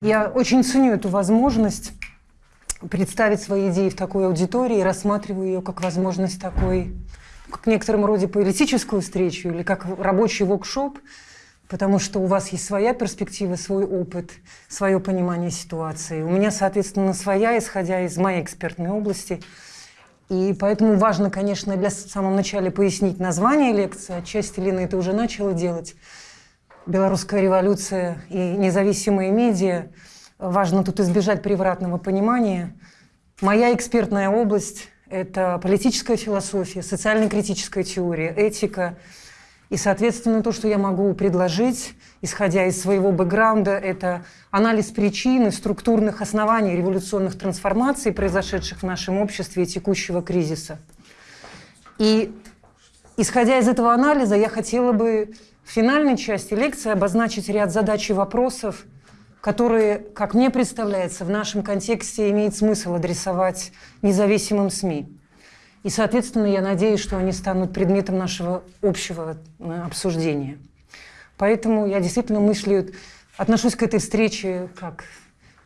Я очень ценю эту возможность представить свои идеи в такой аудитории, рассматриваю ее как возможность такой, как в некотором роде политическую встречу или как рабочий воркшоп, потому что у вас есть своя перспектива, свой опыт, свое понимание ситуации. У меня, соответственно, своя, исходя из моей экспертной области. И поэтому важно, конечно, для в самом начале пояснить название лекции. Отчасти Лина это уже начала делать. Белорусская революция и независимые медиа. Важно тут избежать превратного понимания. Моя экспертная область – это политическая философия, социально-критическая теория, этика. И, соответственно, то, что я могу предложить, исходя из своего бэкграунда, это анализ причин и структурных оснований революционных трансформаций, произошедших в нашем обществе и текущего кризиса. И, исходя из этого анализа, я хотела бы в финальной части лекции обозначить ряд задач и вопросов, которые, как мне представляется, в нашем контексте имеет смысл адресовать независимым СМИ. И, соответственно, я надеюсь, что они станут предметом нашего общего э, обсуждения. Поэтому я действительно мыслю, отношусь к этой встрече как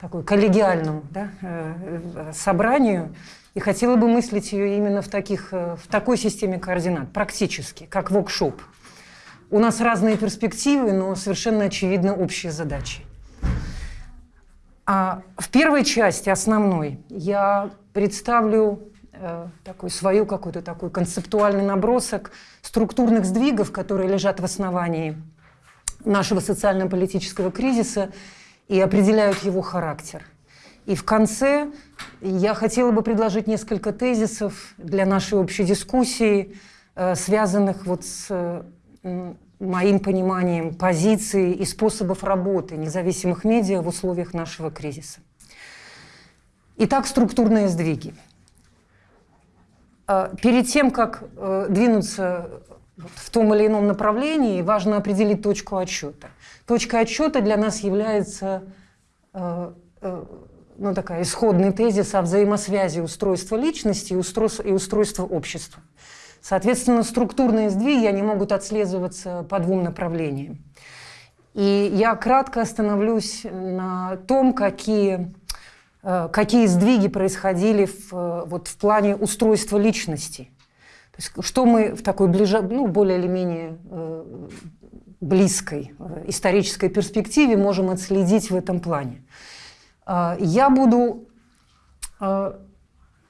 такой коллегиальному да, э, э, собранию и хотела бы мыслить ее именно в, таких, в такой системе координат, практически, как воркшоп. У нас разные перспективы, но совершенно очевидно общие задачи. А в первой части, основной, я представлю э, такой, свою какой-то такой концептуальный набросок структурных сдвигов, которые лежат в основании нашего социально-политического кризиса и определяют его характер. И в конце я хотела бы предложить несколько тезисов для нашей общей дискуссии, э, связанных вот с моим пониманием позиций и способов работы независимых медиа в условиях нашего кризиса. Итак, структурные сдвиги. А, перед тем, как э, двинуться в том или ином направлении, важно определить точку отсчета. Точка отсчета для нас является э, э, ну, такая исходный тезис о взаимосвязи устройства личности и устройства общества. Соответственно, структурные сдвиги, они могут отслеживаться по двум направлениям. И я кратко остановлюсь на том, какие, э, какие сдвиги происходили в, вот, в плане устройства личности. То есть, что мы в такой ближе, ну, более или менее э, близкой э, исторической перспективе можем отследить в этом плане. Я буду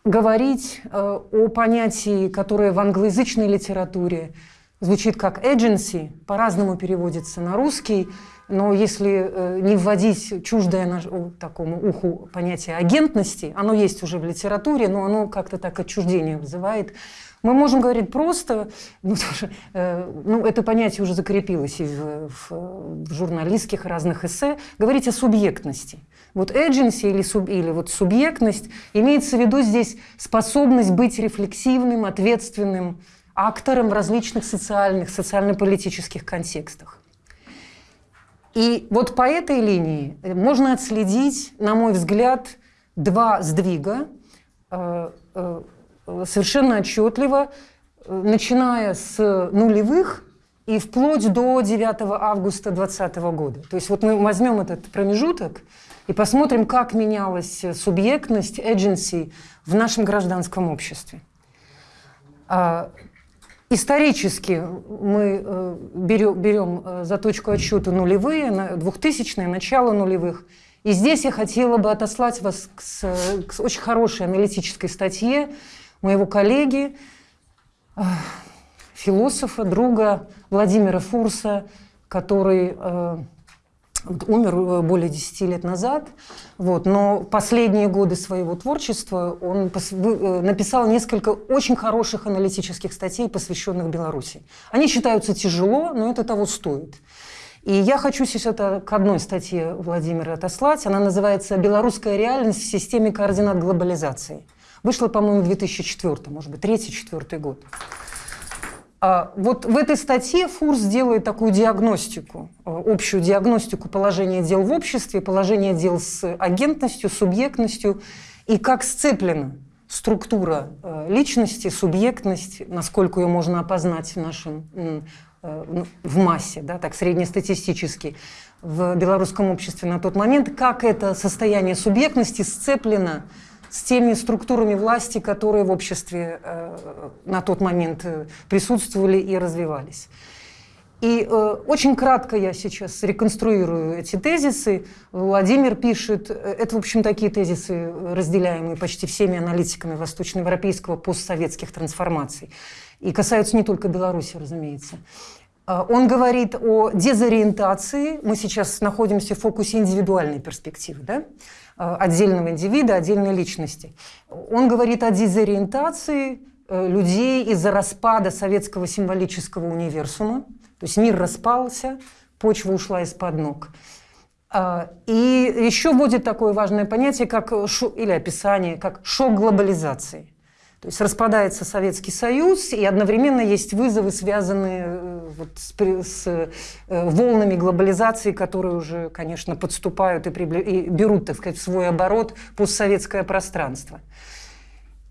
говорить э, о понятии, которое в англоязычной литературе звучит как agency, по-разному переводится на русский, но если э, не вводить чуждое наш, такому уху понятие агентности, оно есть уже в литературе, но оно как-то так отчуждение вызывает. Мы можем говорить просто, ну, э, ну это понятие уже закрепилось и в, в, в журналистских разных эссе, говорить о субъектности. Вот agency или, суб, или вот субъектность имеется в виду здесь способность быть рефлексивным, ответственным актором в различных социальных, социально-политических контекстах. И вот по этой линии можно отследить, на мой взгляд, два сдвига э, э, совершенно отчетливо, начиная с нулевых и вплоть до 9 августа 2020 года. То есть вот мы возьмем этот промежуток и посмотрим, как менялась субъектность, agency в нашем гражданском обществе. А, исторически мы э, берем, берем э, за точку отсчета нулевые, 2000-е, начало нулевых. И здесь я хотела бы отослать вас к, к очень хорошей аналитической статье моего коллеги, э, философа, друга Владимира Фурса, который умер э, более 10 лет назад, вот, но последние годы своего творчества он э, написал несколько очень хороших аналитических статей, посвященных Беларуси. Они считаются тяжело, но это того стоит. И я хочу сейчас это к одной статье Владимира отослать. Она называется «Белорусская реальность в системе координат глобализации». Вышла, по-моему, в 2004, может быть, 3-4 год. А, вот в этой статье Фурс делает такую диагностику, э, общую диагностику положения дел в обществе, положения дел с агентностью, субъектностью, и как сцеплена структура э, личности, субъектность, насколько ее можно опознать в нашем э, в массе, да, так среднестатистически, в белорусском обществе на тот момент, как это состояние субъектности сцеплено с теми структурами власти, которые в обществе э, на тот момент э, присутствовали и развивались. И э, очень кратко я сейчас реконструирую эти тезисы. Владимир пишет, э, это, в общем, такие тезисы, разделяемые почти всеми аналитиками восточноевропейского постсоветских трансформаций. И касаются не только Беларуси, разумеется. Э, он говорит о дезориентации. Мы сейчас находимся в фокусе индивидуальной перспективы, да? Э, отдельного индивида, отдельной личности. Он говорит о дезориентации э, людей из-за распада советского символического универсума, то есть мир распался, почва ушла из-под ног. А, и еще вводит такое важное понятие, как, или описание, как шок глобализации. То есть распадается Советский Союз, и одновременно есть вызовы, связанные э, вот с, с э, волнами глобализации, которые уже, конечно, подступают и, прибли... и берут, так сказать, в свой оборот постсоветское пространство.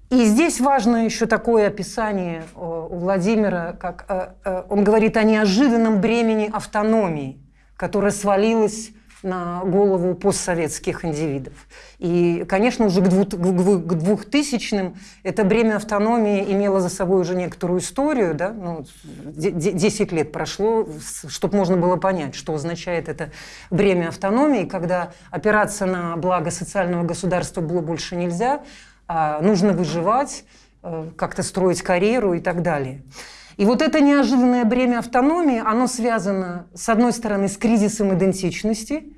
И здесь важно еще такое описание э, у Владимира, как э, он говорит о неожиданном бремени автономии, которая свалилась на голову постсоветских индивидов. И, конечно, уже к 2000-м это бремя автономии имело за собой уже некоторую историю, да? ну, 10 лет прошло, чтобы можно было понять, что означает это бремя автономии, когда опираться на благо социального государства было больше нельзя, а, нужно выживать, э, как-то строить карьеру и так далее. И вот это неожиданное бремя автономии, оно связано, с одной стороны, с кризисом идентичности,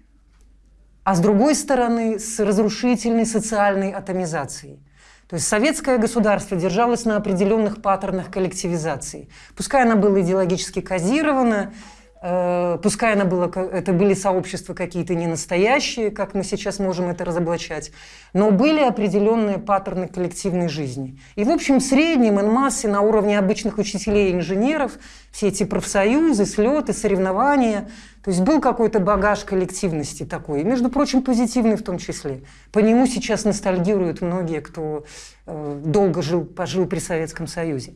а с другой стороны, с разрушительной социальной атомизацией. То есть советское государство держалось на определенных паттернах коллективизации. Пускай оно было идеологически кодировано, Э, пускай она была, это были сообщества какие-то не настоящие, как мы сейчас можем это разоблачать, но были определенные паттерны коллективной жизни. И, в общем, в среднем, и массе на уровне обычных учителей и инженеров, все эти профсоюзы, слеты, соревнования, то есть был какой-то багаж коллективности такой, и, между прочим, позитивный в том числе. По нему сейчас ностальгируют многие, кто э, долго жил, пожил при Советском Союзе.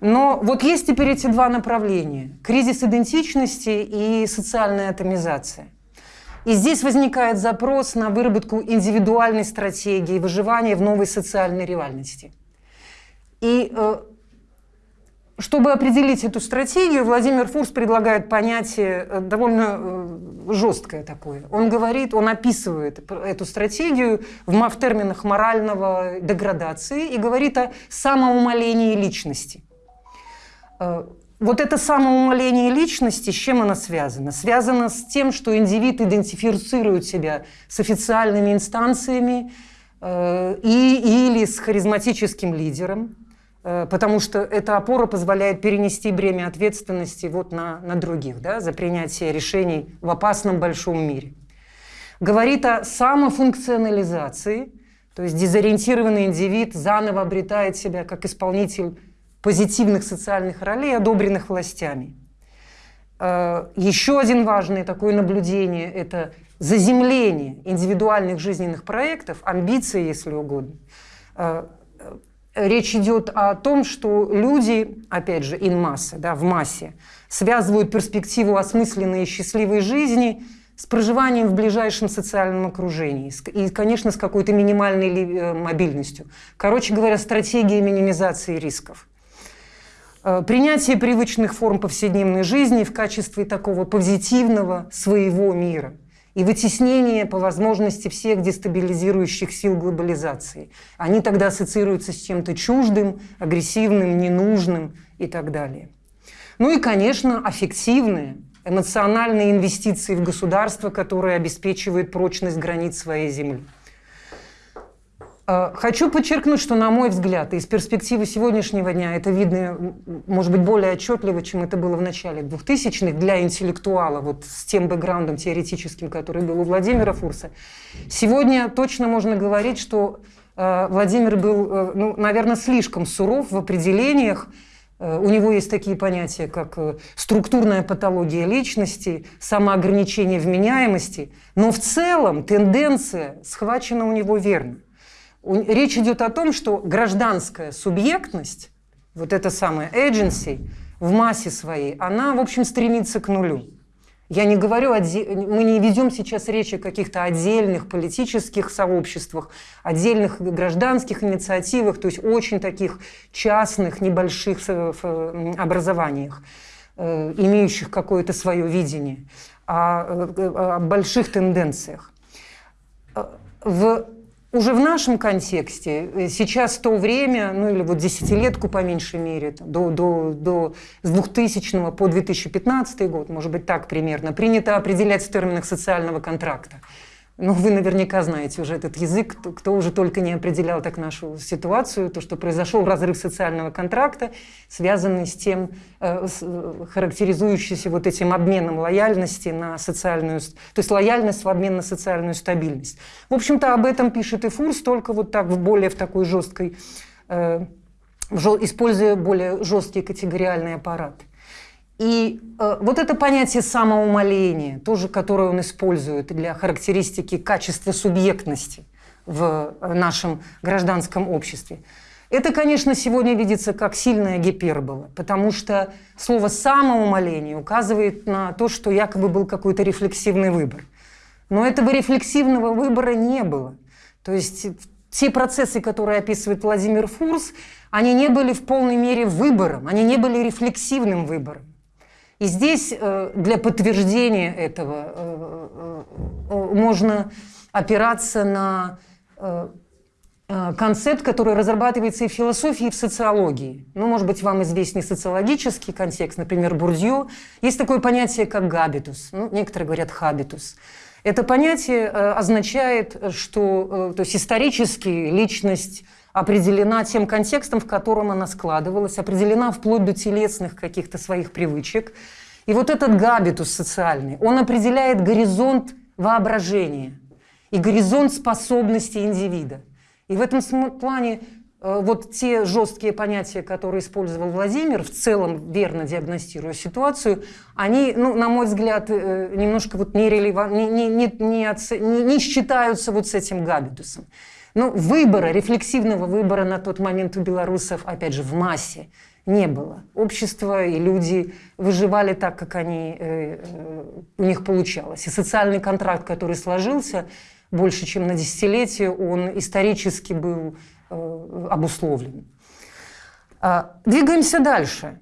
Но вот есть теперь эти два направления – кризис идентичности и социальная атомизация. И здесь возникает запрос на выработку индивидуальной стратегии выживания в новой социальной реальности. И э, чтобы определить эту стратегию, Владимир Фурс предлагает понятие э, довольно э, жесткое такое. Он говорит, он описывает эту стратегию в, терминах морального деградации и говорит о самоумолении личности. Э, вот это самоумоление личности, с чем оно связано? Связано с тем, что индивид идентифицирует себя с официальными инстанциями э, и, или с харизматическим лидером, э, потому что эта опора позволяет перенести бремя ответственности вот на, на других да, за принятие решений в опасном большом мире. Говорит о самофункционализации, то есть дезориентированный индивид заново обретает себя как исполнитель позитивных социальных ролей, одобренных властями. Э, еще один важное такое наблюдение – это заземление индивидуальных жизненных проектов, амбиции, если угодно. Э, э, речь идет о том, что люди, опять же, in массе, да, в массе, связывают перспективу осмысленной и счастливой жизни с проживанием в ближайшем социальном окружении и, конечно, с какой-то минимальной мобильностью. Короче говоря, стратегия минимизации рисков. Э, принятие привычных форм повседневной жизни в качестве такого позитивного своего мира и вытеснение по возможности всех дестабилизирующих сил глобализации. Они тогда ассоциируются с чем-то чуждым, агрессивным, ненужным и так далее. Ну и, конечно, аффективные, эмоциональные инвестиции в государство, которое обеспечивает прочность границ своей земли. Э, хочу подчеркнуть, что, на мой взгляд, из перспективы сегодняшнего дня это видно, может быть, более отчетливо, чем это было в начале 2000-х для интеллектуала, вот с тем бэкграундом теоретическим, который был у Владимира Фурса. Сегодня точно можно говорить, что э, Владимир был, э, ну, наверное, слишком суров в определениях. У него есть такие понятия, как структурная патология личности, самоограничение вменяемости. Но в целом тенденция схвачена у него верно. Речь идет о том, что гражданская субъектность, вот эта самая agency, в массе своей, она, в общем, стремится к нулю. Я не говорю, мы не ведем сейчас речь о каких-то отдельных политических сообществах, отдельных гражданских инициативах, то есть очень таких частных, небольших образованиях, э, имеющих какое-то свое видение, о, э, о больших тенденциях. Э, в уже в нашем контексте э, сейчас то время, ну или вот десятилетку по меньшей мере, до, до, до с 2000 по 2015 год, может быть так примерно, принято определять в терминах социального контракта. Ну, вы наверняка знаете уже этот язык, кто, кто уже только не определял так нашу ситуацию, то, что произошел разрыв социального контракта, связанный с тем, э, с, э, характеризующийся вот этим обменом лояльности на социальную, то есть лояльность в обмен на социальную стабильность. В общем-то, об этом пишет и Фурс, только вот так, более в такой жесткой, э, используя более жесткий категориальный аппарат. И э, вот это понятие самоумоления, тоже которое он использует для характеристики качества субъектности в э, нашем гражданском обществе, это, конечно, сегодня видится как сильная гипербола, потому что слово «самоумоление» указывает на то, что якобы был какой-то рефлексивный выбор. Но этого рефлексивного выбора не было. То есть те процессы, которые описывает Владимир Фурс, они не были в полной мере выбором, они не были рефлексивным выбором. И здесь э, для подтверждения этого э, э, можно опираться на концепт, который разрабатывается и в философии, и в социологии. Ну, может быть, вам известен социологический контекст, например, Бурдью. Есть такое понятие, как габитус. Ну, некоторые говорят хабитус. Это понятие означает, что то есть исторически личность определена тем контекстом, в котором она складывалась, определена вплоть до телесных каких-то своих привычек. И вот этот габитус социальный, он определяет горизонт воображения и горизонт способностей индивида. И в этом плане вот те жесткие понятия, которые использовал Владимир, в целом верно диагностируя ситуацию, они, ну, на мой взгляд, э, немножко вот нерелеван... не, не, не, не, оц... не, не считаются вот с этим габитусом. Ну, выбора, рефлексивного выбора на тот момент у белорусов, опять же, в массе не было. Общество и люди выживали так, как они, э, э, у них получалось. И социальный контракт, который сложился больше, чем на десятилетие, он исторически был э, обусловлен. А, двигаемся дальше.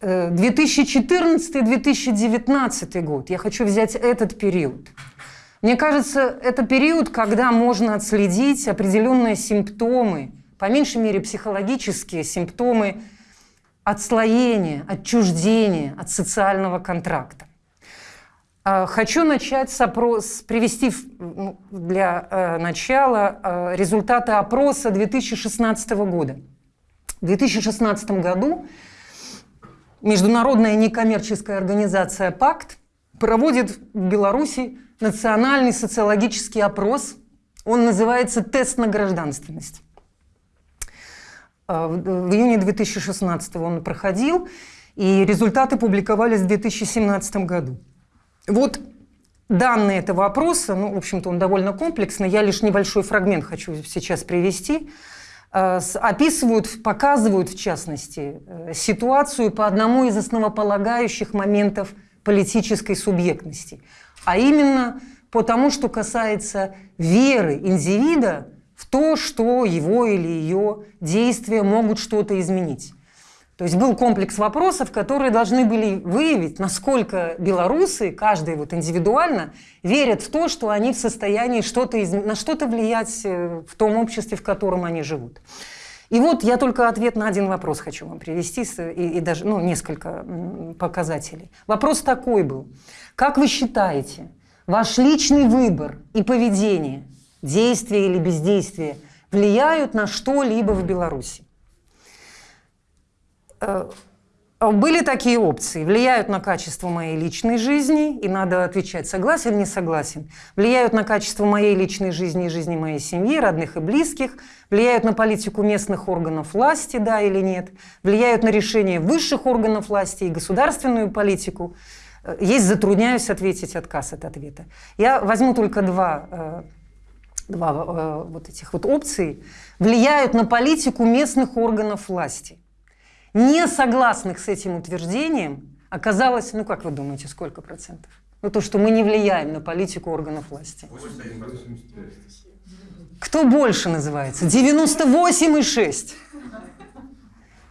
2014-2019 год. Я хочу взять этот период. Мне кажется, это период, когда можно отследить определенные симптомы, по меньшей мере психологические симптомы отслоения, отчуждения от социального контракта. А, хочу начать с опроса, привести ну, для э, начала э, результаты опроса 2016 года. В 2016 году международная некоммерческая организация «Пакт» проводит в Беларуси национальный социологический опрос. Он называется «Тест на гражданственность». А, в июне 2016 он проходил, и результаты публиковались в 2017 году. Вот данные этого опроса, ну, в общем-то, он довольно комплексный, я лишь небольшой фрагмент хочу сейчас привести, а, описывают, показывают, в частности, э, ситуацию по одному из основополагающих моментов политической субъектности – а именно по тому, что касается веры индивида в то, что его или ее действия могут что-то изменить. То есть был комплекс вопросов, которые должны были выявить, насколько белорусы, каждый вот индивидуально, верят в то, что они в состоянии что-то из... на что-то влиять э, в том обществе, в котором они живут. И вот я только ответ на один вопрос хочу вам привести, и, и даже ну, несколько показателей. Вопрос такой был. Как вы считаете, ваш личный выбор и поведение, действие или бездействие влияют на что-либо в Беларуси? Э, были такие опции. Влияют на качество моей личной жизни, и надо отвечать, согласен не согласен. Влияют на качество моей личной жизни и жизни моей семьи, родных и близких. Влияют на политику местных органов власти, да или нет. Влияют на решение высших органов власти и государственную политику. Есть затрудняюсь ответить отказ от ответа. Я возьму только два, э, два э, вот этих вот опции. Влияют на политику местных органов власти. Не согласных с этим утверждением оказалось, ну как вы думаете, сколько процентов? Ну то, что мы не влияем на политику органов власти. 81%. Кто больше называется? 98,6.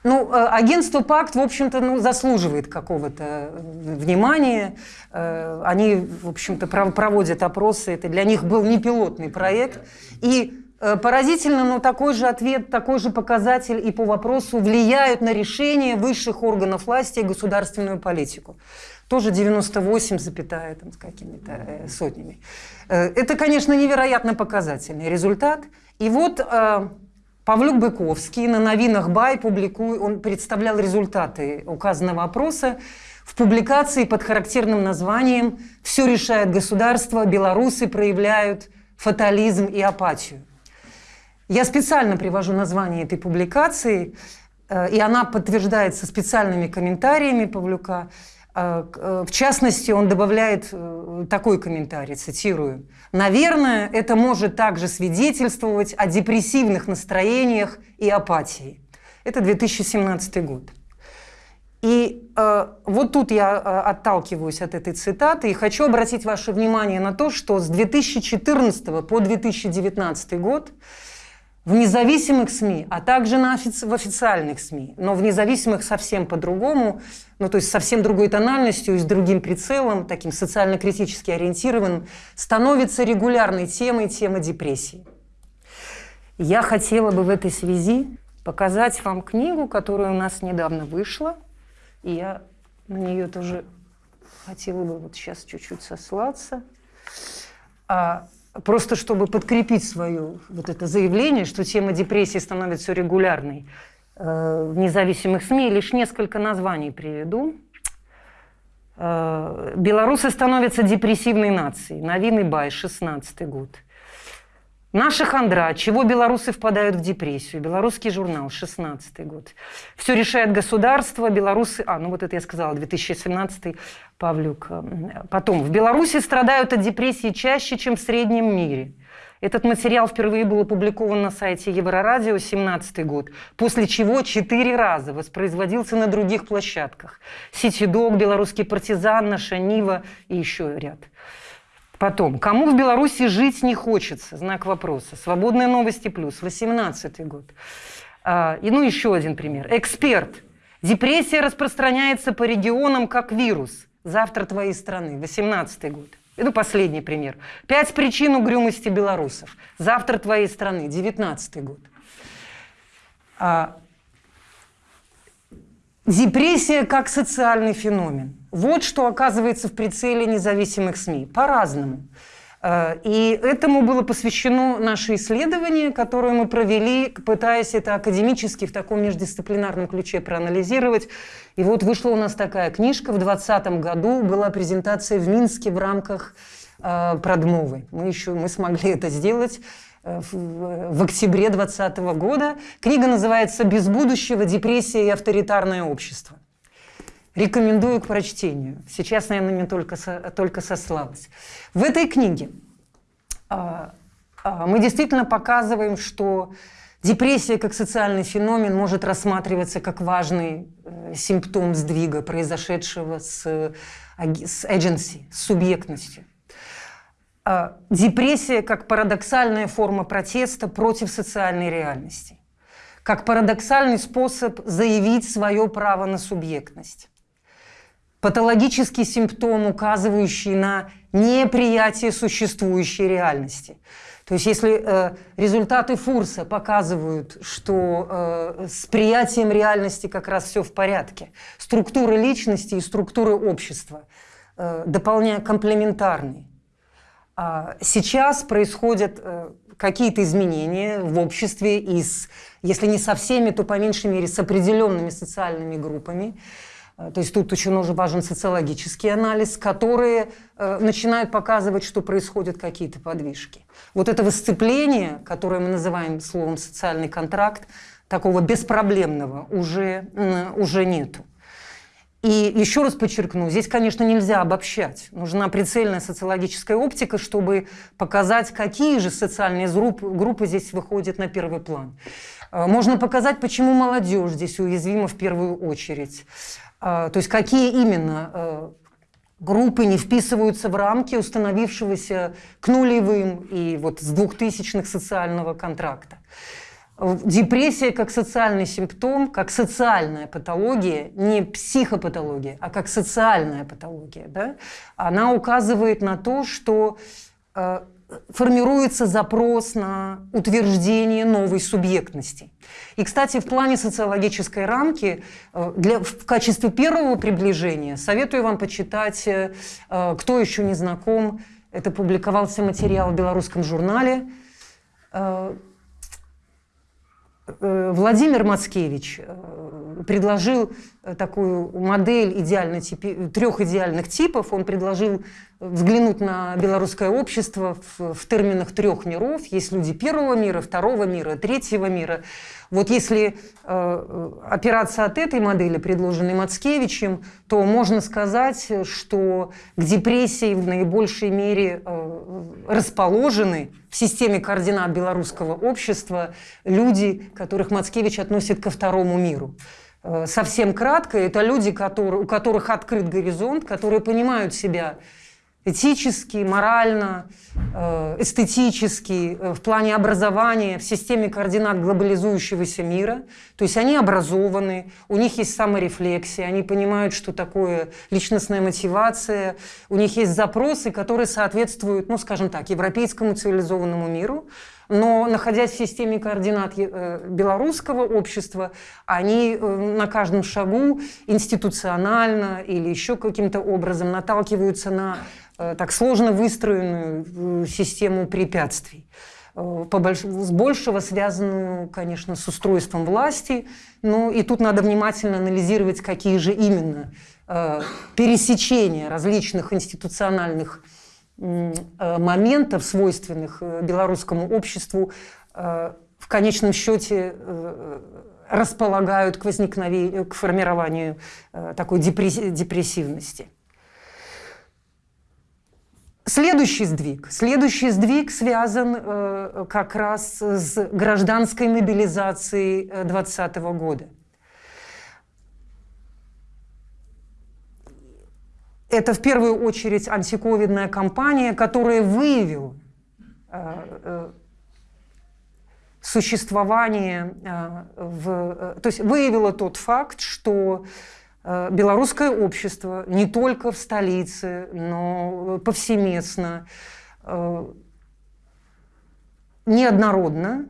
Ну, э, агентство «Пакт», в общем-то, ну, заслуживает какого-то э, внимания. Э, они, в общем-то, проводят опросы. Это для них был не пилотный проект. И поразительно, но такой же ответ, такой же показатель и по вопросу влияют на решение высших органов власти и государственную политику. Тоже 98, запятая, там, с какими-то сотнями. Это, конечно, невероятно показательный результат. И вот Павлюк Быковский на новинах Бай публикует, он представлял результаты указанного опроса в публикации под характерным названием «Все решает государство, белорусы проявляют фатализм и апатию». Я специально привожу название этой публикации, э, и она подтверждается специальными комментариями Павлюка. Э, э, в частности, он добавляет такой комментарий, цитирую. «Наверное, это может также свидетельствовать о депрессивных настроениях и апатии». Это 2017 год. И э, вот тут я отталкиваюсь от этой цитаты и хочу обратить ваше внимание на то, что с 2014 по 2019 год в независимых СМИ, а также на офици в официальных СМИ, но в независимых совсем по-другому, ну то есть совсем другой тональностью и с другим прицелом, таким социально-критически ориентированным, становится регулярной темой тема депрессии. Я хотела бы в этой связи показать вам книгу, которая у нас недавно вышла, и я на нее тоже хотела бы вот сейчас чуть-чуть сослаться. А, просто чтобы подкрепить свое вот это заявление, что тема депрессии становится регулярной э, в независимых СМИ, лишь несколько названий приведу. Э, Белорусы становятся депрессивной нацией. Новины Бай, 16 год. Наша хандра. Чего белорусы впадают в депрессию? Белорусский журнал, 16 год. Все решает государство. Белорусы... А, ну вот это я сказала, 2017 Павлюк. Потом. В Беларуси страдают от депрессии чаще, чем в среднем мире. Этот материал впервые был опубликован на сайте Еврорадио 17 год, после чего четыре раза воспроизводился на других площадках. Сити-дог, Белорусский партизан, Наша Нива и еще ряд. Потом, кому в Беларуси жить не хочется? Знак вопроса. Свободные новости плюс. 18 год. А, и ну еще один пример. Эксперт. Депрессия распространяется по регионам как вирус. Завтра твоей страны. 18 год. И ну последний пример. Пять причин угрюмости белорусов. Завтра твоей страны. 19 год. А, депрессия как социальный феномен. Вот что оказывается в прицеле независимых СМИ. По-разному. Э, и этому было посвящено наше исследование, которое мы провели, пытаясь это академически в таком междисциплинарном ключе проанализировать. И вот вышла у нас такая книжка. В 2020 году была презентация в Минске в рамках э, продмовы. Мы еще мы смогли это сделать э, в, октябре 2020 года. Книга называется «Без будущего. Депрессия и авторитарное общество». Рекомендую к прочтению. Сейчас, наверное, не только, со, только сослалась. В этой книге а, а, мы действительно показываем, что депрессия как социальный феномен может рассматриваться как важный э, симптом сдвига, произошедшего с, с agency, с субъектностью. А, депрессия как парадоксальная форма протеста против социальной реальности, как парадоксальный способ заявить свое право на субъектность патологический симптом, указывающий на неприятие существующей реальности. То есть если э, результаты Фурса показывают, что э, с приятием реальности как раз все в порядке, структуры личности и структуры общества э, дополняя комплементарны. А сейчас происходят э, какие-то изменения в обществе, и с, если не со всеми, то по меньшей мере с определенными социальными группами. Э, то есть тут очень уже важен социологический анализ, которые э, начинают показывать, что происходят какие-то подвижки. Вот этого сцепления, которое мы называем словом «социальный контракт», такого беспроблемного уже, уже нету. И еще раз подчеркну, здесь, конечно, нельзя обобщать. Нужна прицельная социологическая оптика, чтобы показать, какие же социальные группы, группы здесь выходят на первый план. Э, можно показать, почему молодежь здесь уязвима в первую очередь. То есть какие именно группы не вписываются в рамки установившегося к нулевым и вот с двухтысячных социального контракта. Депрессия как социальный симптом, как социальная патология, не психопатология, а как социальная патология, да, она указывает на то, что э, формируется запрос на утверждение новой субъектности. И, кстати, в плане социологической рамки э, для, в качестве первого приближения советую вам почитать э, «Кто еще не знаком». Это публиковался материал в белорусском журнале Э, Владимир Мацкевич э, предложил э, такую модель идеально типи, трех идеальных типов. Он предложил взглянуть на белорусское общество в, в терминах трех миров. Есть люди первого мира, второго мира, третьего мира. Вот если э, опираться от этой модели, предложенной Мацкевичем, то можно сказать, что к депрессии в наибольшей мере э, расположены в системе координат белорусского общества люди, которых Мацкевич относит ко второму миру. Э, совсем кратко, это люди, которые, у которых открыт горизонт, которые понимают себя этически, морально, э, эстетически, э, в плане образования, в системе координат глобализующегося мира. То есть они образованы, у них есть саморефлексия, они понимают, что такое личностная мотивация, у них есть запросы, которые соответствуют, ну, скажем так, европейскому цивилизованному миру, но находясь в системе координат э, белорусского общества, они на каждом шагу институционально или еще каким-то образом наталкиваются на Э, так сложно выстроенную э, систему препятствий э, с большего связанную, конечно, с устройством власти. Ну и тут надо внимательно анализировать, какие же именно э, пересечения различных институциональных э, моментов, свойственных белорусскому обществу, э, в конечном счете э, располагают к возникновению, к формированию э, такой депрессивности. Следующий сдвиг. Следующий сдвиг связан э, как раз с гражданской мобилизацией 2020 э, года. Это в первую очередь антиковидная кампания, которая выявила э, э, существование, э, в, то есть выявила тот факт, что белорусское общество не только в столице, но повсеместно, неоднородно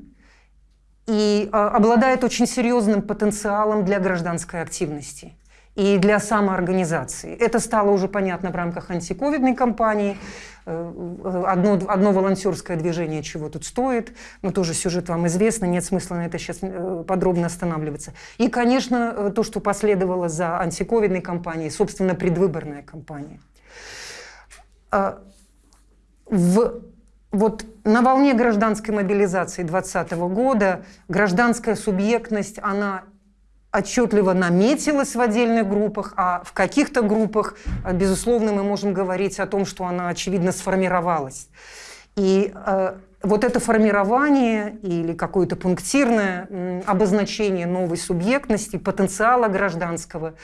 и обладает очень серьезным потенциалом для гражданской активности и для самоорганизации. Это стало уже понятно в рамках антиковидной кампании. Э, одно, одно волонтерское движение чего тут стоит, но тоже сюжет вам известно, нет смысла на это сейчас э, подробно останавливаться. И, конечно, э, то, что последовало за антиковидной кампанией, собственно, предвыборная кампания. А, в вот на волне гражданской мобилизации 2020 года гражданская субъектность, она отчетливо наметилась в отдельных группах, а в каких-то группах, э, безусловно, мы можем говорить о том, что она, очевидно, сформировалась. И э, вот это формирование или какое-то пунктирное обозначение новой субъектности, потенциала гражданского,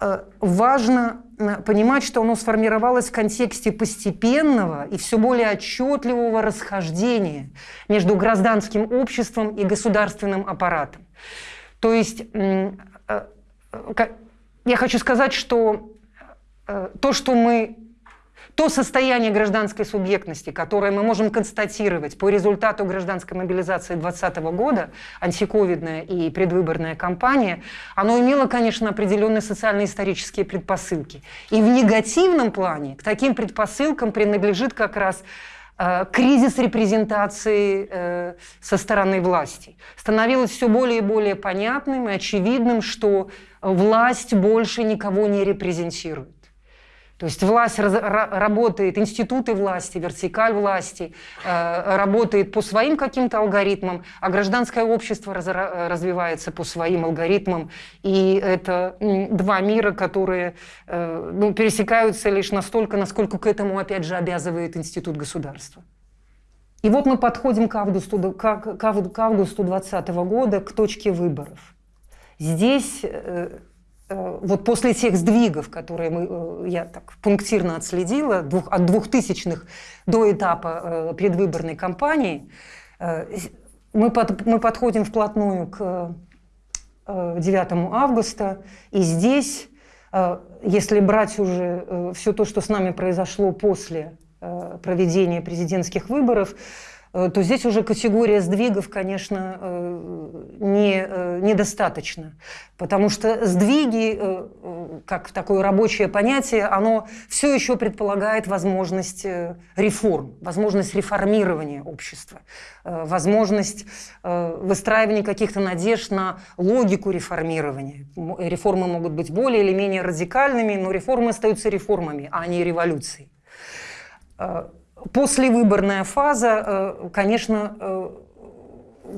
э, важно понимать, что оно сформировалось в контексте постепенного и все более отчетливого расхождения между гражданским обществом и государственным аппаратом. То есть э, я хочу сказать, что э, то, что мы то состояние гражданской субъектности, которое мы можем констатировать по результату гражданской мобилизации 2020 года, антиковидная и предвыборная кампания, оно имело, конечно, определенные социально-исторические предпосылки. И в негативном плане к таким предпосылкам принадлежит как раз кризис репрезентации э, со стороны власти. Становилось все более и более понятным и очевидным, что власть больше никого не репрезентирует. То есть власть раз, работает, институты власти, вертикаль власти э, работает по своим каким-то алгоритмам, а гражданское общество раз, развивается по своим алгоритмам. И это два мира, которые э, ну, пересекаются лишь настолько, насколько к этому, опять же, обязывает институт государства. И вот мы подходим к августу, к, к августу 2020 года, к точке выборов. Здесь э, э, вот после тех сдвигов, которые мы, э, я так пунктирно отследила, двух, от двухтысячных до этапа предвыборной кампании, мы, под, мы подходим вплотную к 9 августа, и здесь, если брать уже все то, что с нами произошло после проведения президентских выборов, Э, то здесь уже категория сдвигов, конечно, э, не, э, недостаточно. Потому что сдвиги, как такое рабочее понятие, оно все еще предполагает возможность реформ, возможность реформирования общества, возможность выстраивания каких-то надежд на логику реформирования. Реформы могут быть более или менее радикальными, но реформы остаются реформами, а не революцией. Послевыборная фаза, э, конечно, э,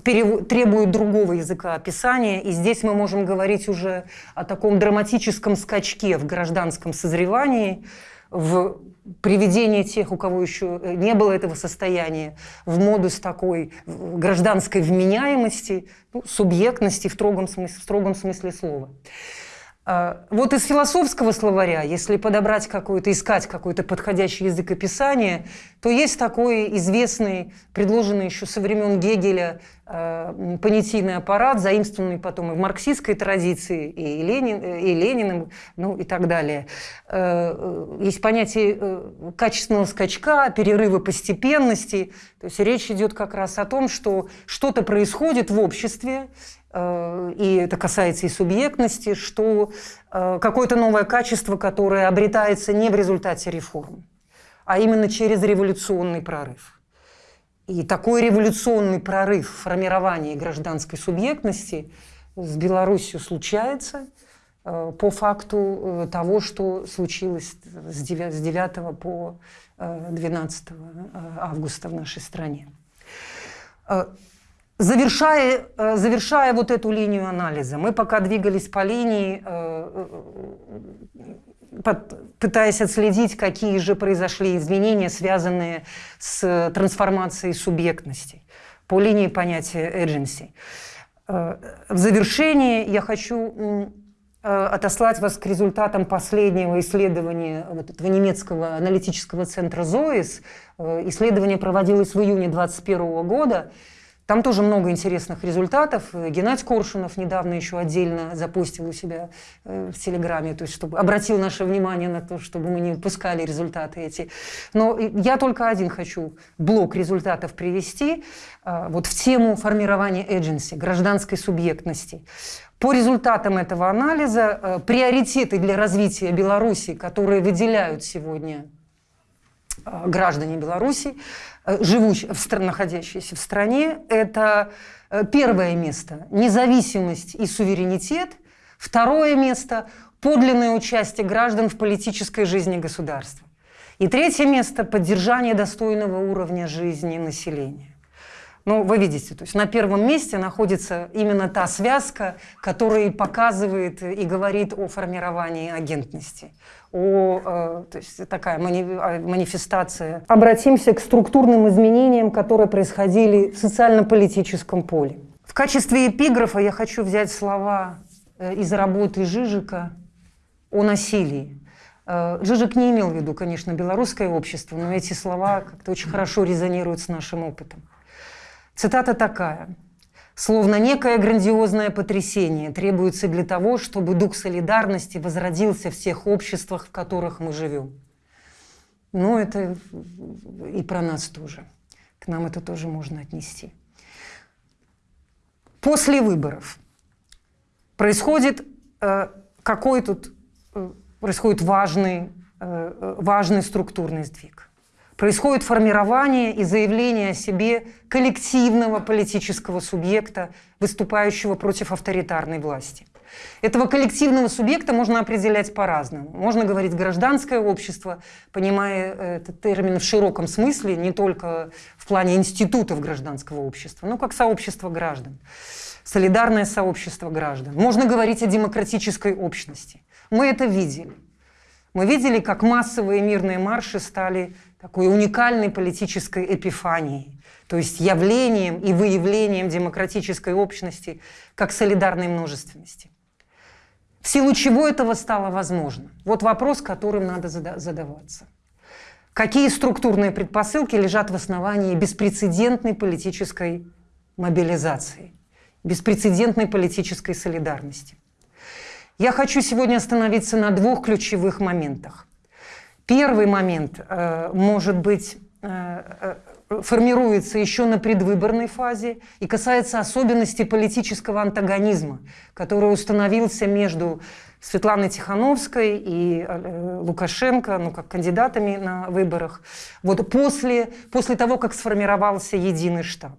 требует другого языка описания, и здесь мы можем говорить уже о таком драматическом скачке в гражданском созревании, в приведении тех, у кого еще не было этого состояния, в модус такой гражданской вменяемости, ну, субъектности в строгом смысле, в строгом смысле слова. А, вот из философского словаря, если подобрать какой-то, искать какой-то подходящий язык описания, то есть такой известный, предложенный еще со времен Гегеля э, понятийный аппарат, заимствованный потом и в марксистской традиции, и, Ленин, и Лениным, ну и так далее. Э, есть понятие э, качественного скачка, перерыва постепенности. То есть речь идет как раз о том, что что-то происходит в обществе, и это касается и субъектности, что э, какое-то новое качество, которое обретается не в результате реформ, а именно через революционный прорыв. И такой революционный прорыв в формировании гражданской субъектности с Беларусью случается э, по факту того, что случилось с 9 по 12 августа в нашей стране. Завершая, э, завершая вот эту линию анализа, мы пока двигались по линии, э, э, пытаясь отследить, какие же произошли изменения, связанные с трансформацией субъектностей по линии понятия agency. В завершении я хочу отослать вас к результатам последнего исследования вот этого немецкого аналитического центра ЗОИС. Исследование проводилось в июне 2021 года. Там тоже много интересных результатов. Геннадий Коршунов недавно еще отдельно запустил у себя э, в Телеграме, то есть чтобы обратил наше внимание на то, чтобы мы не упускали результаты эти. Но я только один хочу блок результатов привести э, вот в тему формирования agency, гражданской субъектности. По результатам этого анализа э, приоритеты для развития Беларуси, которые выделяют сегодня граждане Беларуси, Э, живущие, находящиеся в стране, это э, первое место – независимость и суверенитет, второе место – подлинное участие граждан в политической жизни государства. И третье место – поддержание достойного уровня жизни населения. Ну, вы видите, то есть на первом месте находится именно та связка, которая показывает и говорит о формировании агентности о, э, то есть такая манифестация. Обратимся к структурным изменениям, которые происходили в социально-политическом поле. В качестве эпиграфа я хочу взять слова э, из работы Жижика о насилии. Э, Жижик не имел в виду, конечно, белорусское общество, но эти слова как-то очень хорошо резонируют с нашим опытом. Цитата такая – Словно некое грандиозное потрясение требуется для того, чтобы дух солидарности возродился в тех обществах, в которых мы живем. Ну, это и про нас тоже. К нам это тоже можно отнести. После выборов происходит э, какой тут э, происходит важный, э, важный структурный сдвиг происходит формирование и заявление о себе коллективного политического субъекта, выступающего против авторитарной власти. Этого коллективного субъекта можно определять по-разному. Можно говорить гражданское общество, понимая этот термин в широком смысле, не только в плане институтов гражданского общества, но как сообщество граждан, солидарное сообщество граждан. Можно говорить о демократической общности. Мы это видели. Мы видели, как массовые мирные марши стали такой уникальной политической эпифанией, то есть явлением и выявлением демократической общности как солидарной множественности. В силу чего этого стало возможно? Вот вопрос, которым надо задаваться. Какие структурные предпосылки лежат в основании беспрецедентной политической мобилизации, беспрецедентной политической солидарности? Я хочу сегодня остановиться на двух ключевых моментах. Первый момент э, может быть э, э, формируется еще на предвыборной фазе и касается особенностей политического антагонизма, который установился между Светланой Тихановской и Лукашенко, ну, как кандидатами на выборах, вот после, после того, как сформировался единый штаб.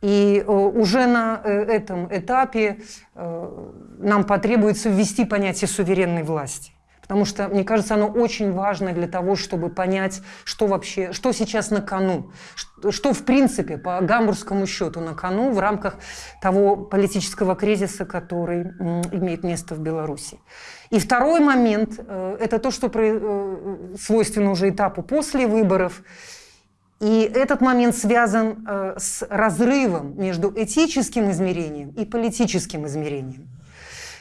И уже на этом этапе нам потребуется ввести понятие суверенной власти. Потому что, мне кажется, оно очень важно для того, чтобы понять, что вообще, что сейчас на кону, что, что в принципе по гамбургскому счету на кону в рамках того политического кризиса, который имеет место в Беларуси. И второй момент э, – это то, что э, свойственно уже этапу после выборов. И этот момент связан э, с разрывом между этическим измерением и политическим измерением.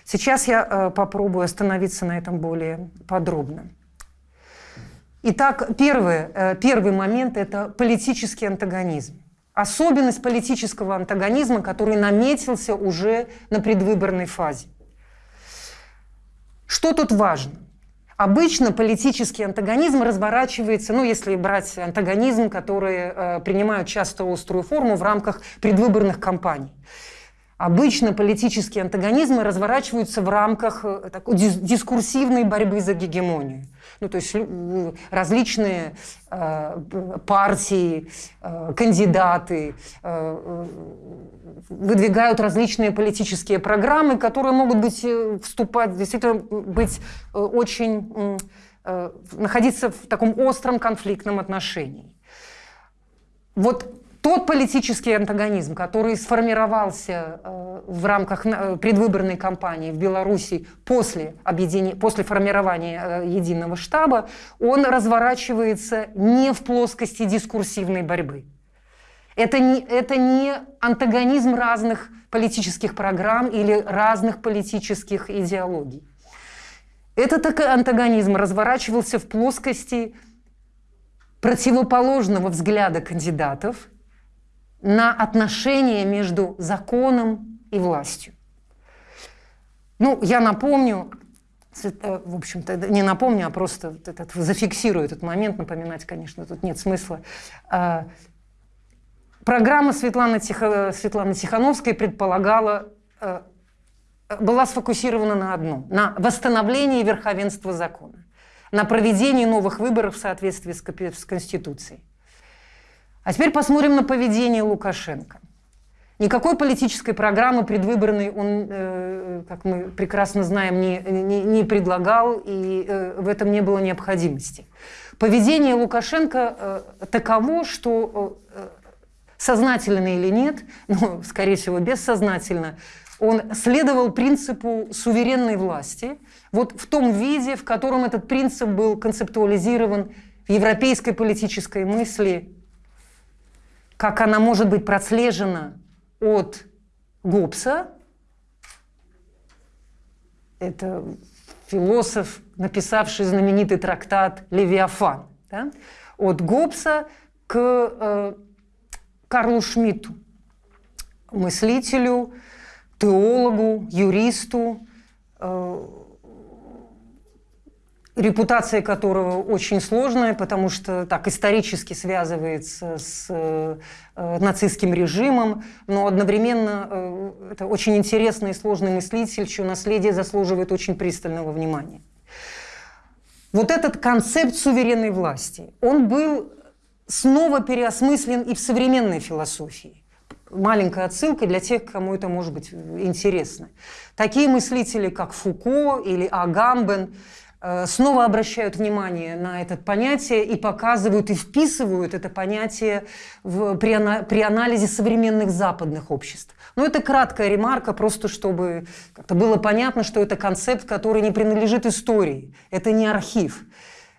Сейчас я э, попробую остановиться на этом более подробно. Итак, первый, э, первый момент – это политический антагонизм. Особенность политического антагонизма, который наметился уже на предвыборной фазе. Что тут важно? Обычно политический антагонизм разворачивается, ну, если брать антагонизм, которые э, принимают часто острую форму в рамках предвыборных кампаний. Обычно политические антагонизмы разворачиваются в рамках э, такой дискурсивной борьбы за гегемонию. Ну, то есть различные э, партии, э, кандидаты э, выдвигают различные политические программы, которые могут быть, э, вступать, действительно быть э, очень, э, находиться в таком остром конфликтном отношении. Вот тот политический антагонизм, который сформировался э, в рамках э, предвыборной кампании в Беларуси после, объединения, после формирования э, единого штаба, он разворачивается не в плоскости дискурсивной борьбы. Это не, это не антагонизм разных политических программ или разных политических идеологий. Этот антагонизм разворачивался в плоскости противоположного взгляда кандидатов – на отношения между законом и властью. Ну, я напомню, в общем-то, не напомню, а просто этот, зафиксирую этот момент, напоминать, конечно, тут нет смысла. А, программа Светланы, Тихо, Светланы Тихановской предполагала, э, была сфокусирована на одном – на восстановлении верховенства закона, на проведении новых выборов в соответствии с Конституцией. А теперь посмотрим на поведение Лукашенко. Никакой политической программы предвыборной он, э, как мы прекрасно знаем, не, не, не предлагал, и э, в этом не было необходимости. Поведение Лукашенко э, таково, что сознательно или нет, ну, скорее всего, бессознательно, он следовал принципу суверенной власти, вот в том виде, в котором этот принцип был концептуализирован в европейской политической мысли как она может быть прослежена от Гоббса, это философ, написавший знаменитый трактат «Левиафан», да? от Гоббса к э, Карлу Шмидту, мыслителю, теологу, юристу, э, репутация которого очень сложная, потому что так исторически связывается с э, нацистским режимом, но одновременно э, это очень интересный и сложный мыслитель, чье наследие заслуживает очень пристального внимания. Вот этот концепт суверенной власти, он был снова переосмыслен и в современной философии. Маленькая отсылка для тех, кому это может быть интересно. Такие мыслители, как Фуко или Агамбен, снова обращают внимание на это понятие и показывают и вписывают это понятие в, при, при анализе современных западных обществ. Но это краткая ремарка, просто чтобы как-то было понятно, что это концепт, который не принадлежит истории, это не архив.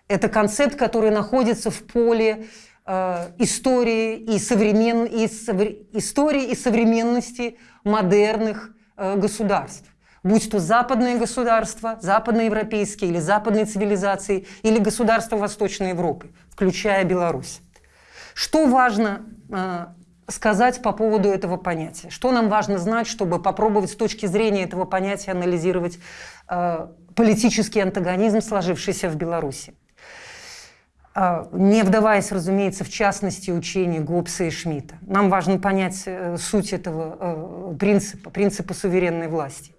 Это концепт, который находится в поле э, истории, и современ... и истории и современности модерных э, государств. Будь то западные государства, западноевропейские или западные цивилизации, или государства Восточной Европы, включая Беларусь. Что важно э, сказать по поводу этого понятия? Что нам важно знать, чтобы попробовать с точки зрения этого понятия анализировать э, политический антагонизм, сложившийся в Беларуси? Э, не вдаваясь, разумеется, в частности учений Гоббса и Шмидта. Нам важно понять э, суть этого э, принципа, принципа суверенной власти.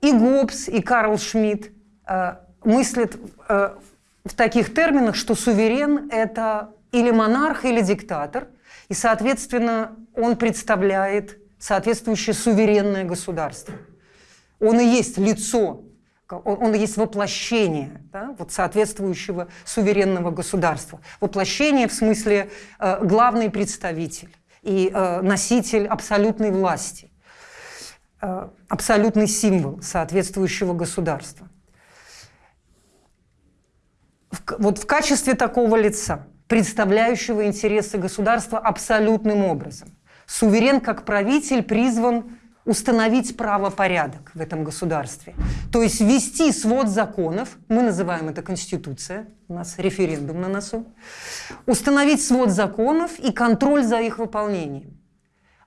И Гоббс, и Карл Шмидт э, мыслят э, в таких терминах, что суверен – это или монарх, или диктатор, и, соответственно, он представляет соответствующее суверенное государство. Он и есть лицо, он, он и есть воплощение да, вот соответствующего суверенного государства. Воплощение в смысле э, главный представитель и э, носитель абсолютной власти. Э, абсолютный символ соответствующего государства. Вот в качестве такого лица, представляющего интересы государства абсолютным образом, суверен как правитель призван установить правопорядок в этом государстве. То есть ввести свод законов, мы называем это Конституция, у нас референдум на носу, установить свод законов и контроль за их выполнением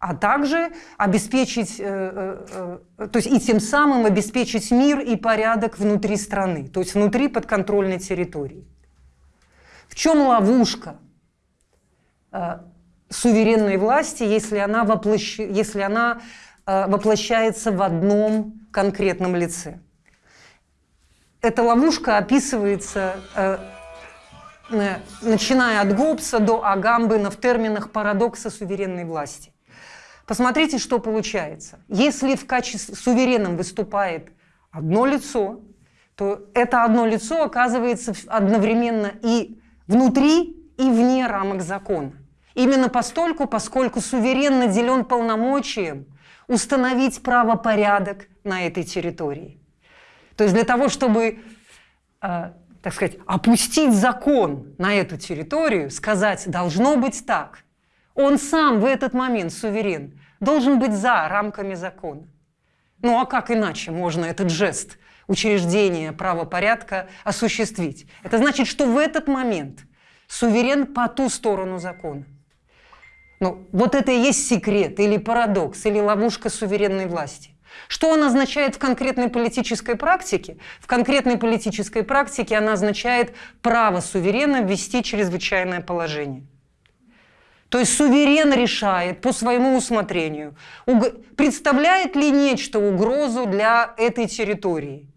а также обеспечить, э, э, э, то есть и тем самым обеспечить мир и порядок внутри страны, то есть внутри подконтрольной территории. В чем ловушка суверенной власти, если она, воплощ... если она воплощается в одном конкретном лице? Эта ловушка описывается начиная от Гоббса до Агамбена в терминах парадокса суверенной власти. Посмотрите, что получается. Если в качестве суверенным выступает одно лицо, то это одно лицо оказывается одновременно и внутри, и вне рамок закона. Именно постольку, поскольку суверен наделен полномочием установить правопорядок на этой территории. То есть для того, чтобы, э, так сказать, опустить закон на эту территорию, сказать «должно быть так», он сам в этот момент суверен должен быть за рамками закона. Ну а как иначе можно этот жест учреждения правопорядка осуществить? Это значит, что в этот момент суверен по ту сторону закона. Ну, вот это и есть секрет, или парадокс, или ловушка суверенной власти. Что он означает в конкретной политической практике? В конкретной политической практике она означает право суверена ввести чрезвычайное положение. То есть суверен решает по своему усмотрению, представляет ли нечто угрозу для этой территории.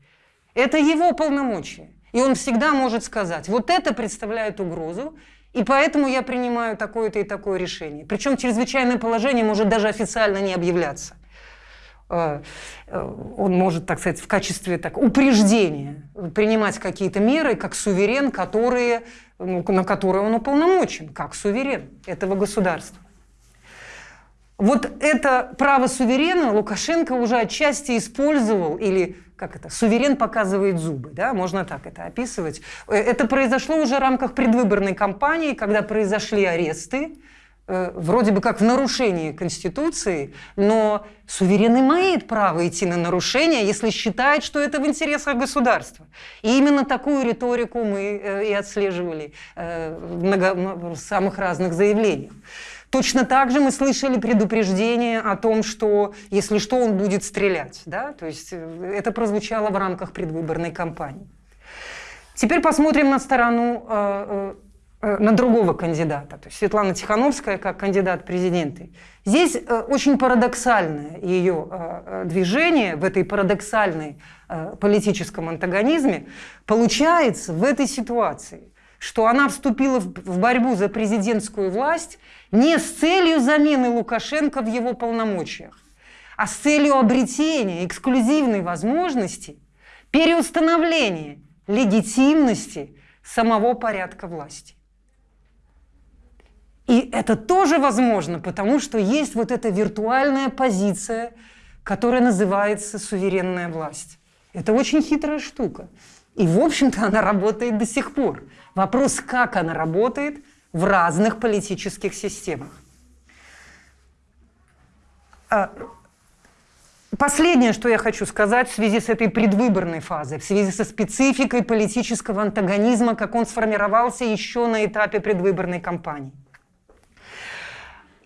Это его полномочия. И он всегда может сказать, вот это представляет угрозу, и поэтому я принимаю такое-то и такое решение. Причем чрезвычайное положение может даже официально не объявляться. Э, э, он может, так сказать, в качестве так, упреждения принимать какие-то меры, как суверен, которые, ну, на которые он уполномочен, как суверен этого государства. Вот это право суверена Лукашенко уже отчасти использовал, или как это, суверен показывает зубы, да, можно так это описывать. Э, это произошло уже в рамках предвыборной кампании, когда произошли аресты, Э, вроде бы как в нарушении Конституции, но суверен имеет право идти на нарушение, если считает, что это в интересах государства. И именно такую риторику мы э, и отслеживали э, в, самых разных заявлениях. Точно так же мы слышали предупреждение о том, что если что, он будет стрелять. Да? То есть это прозвучало в рамках предвыборной кампании. Теперь посмотрим на сторону Э, на другого кандидата, то есть Светлана Тихановская как кандидат в президенты. Здесь э, очень парадоксальное ее э, движение в этой парадоксальной политическом антагонизме получается в этой ситуации, что она вступила в борьбу за президентскую власть не с целью замены Лукашенко в его полномочиях, а с целью обретения эксклюзивной возможности переустановления легитимности самого порядка власти. И это тоже возможно, потому что есть вот эта виртуальная позиция, которая называется суверенная власть. Это очень хитрая штука. И, в общем-то, она работает до сих пор. Вопрос, как она работает в разных политических системах. А, Последнее, что я хочу сказать в связи с этой предвыборной фазой, в связи со спецификой политического антагонизма, как он сформировался еще на этапе предвыборной кампании.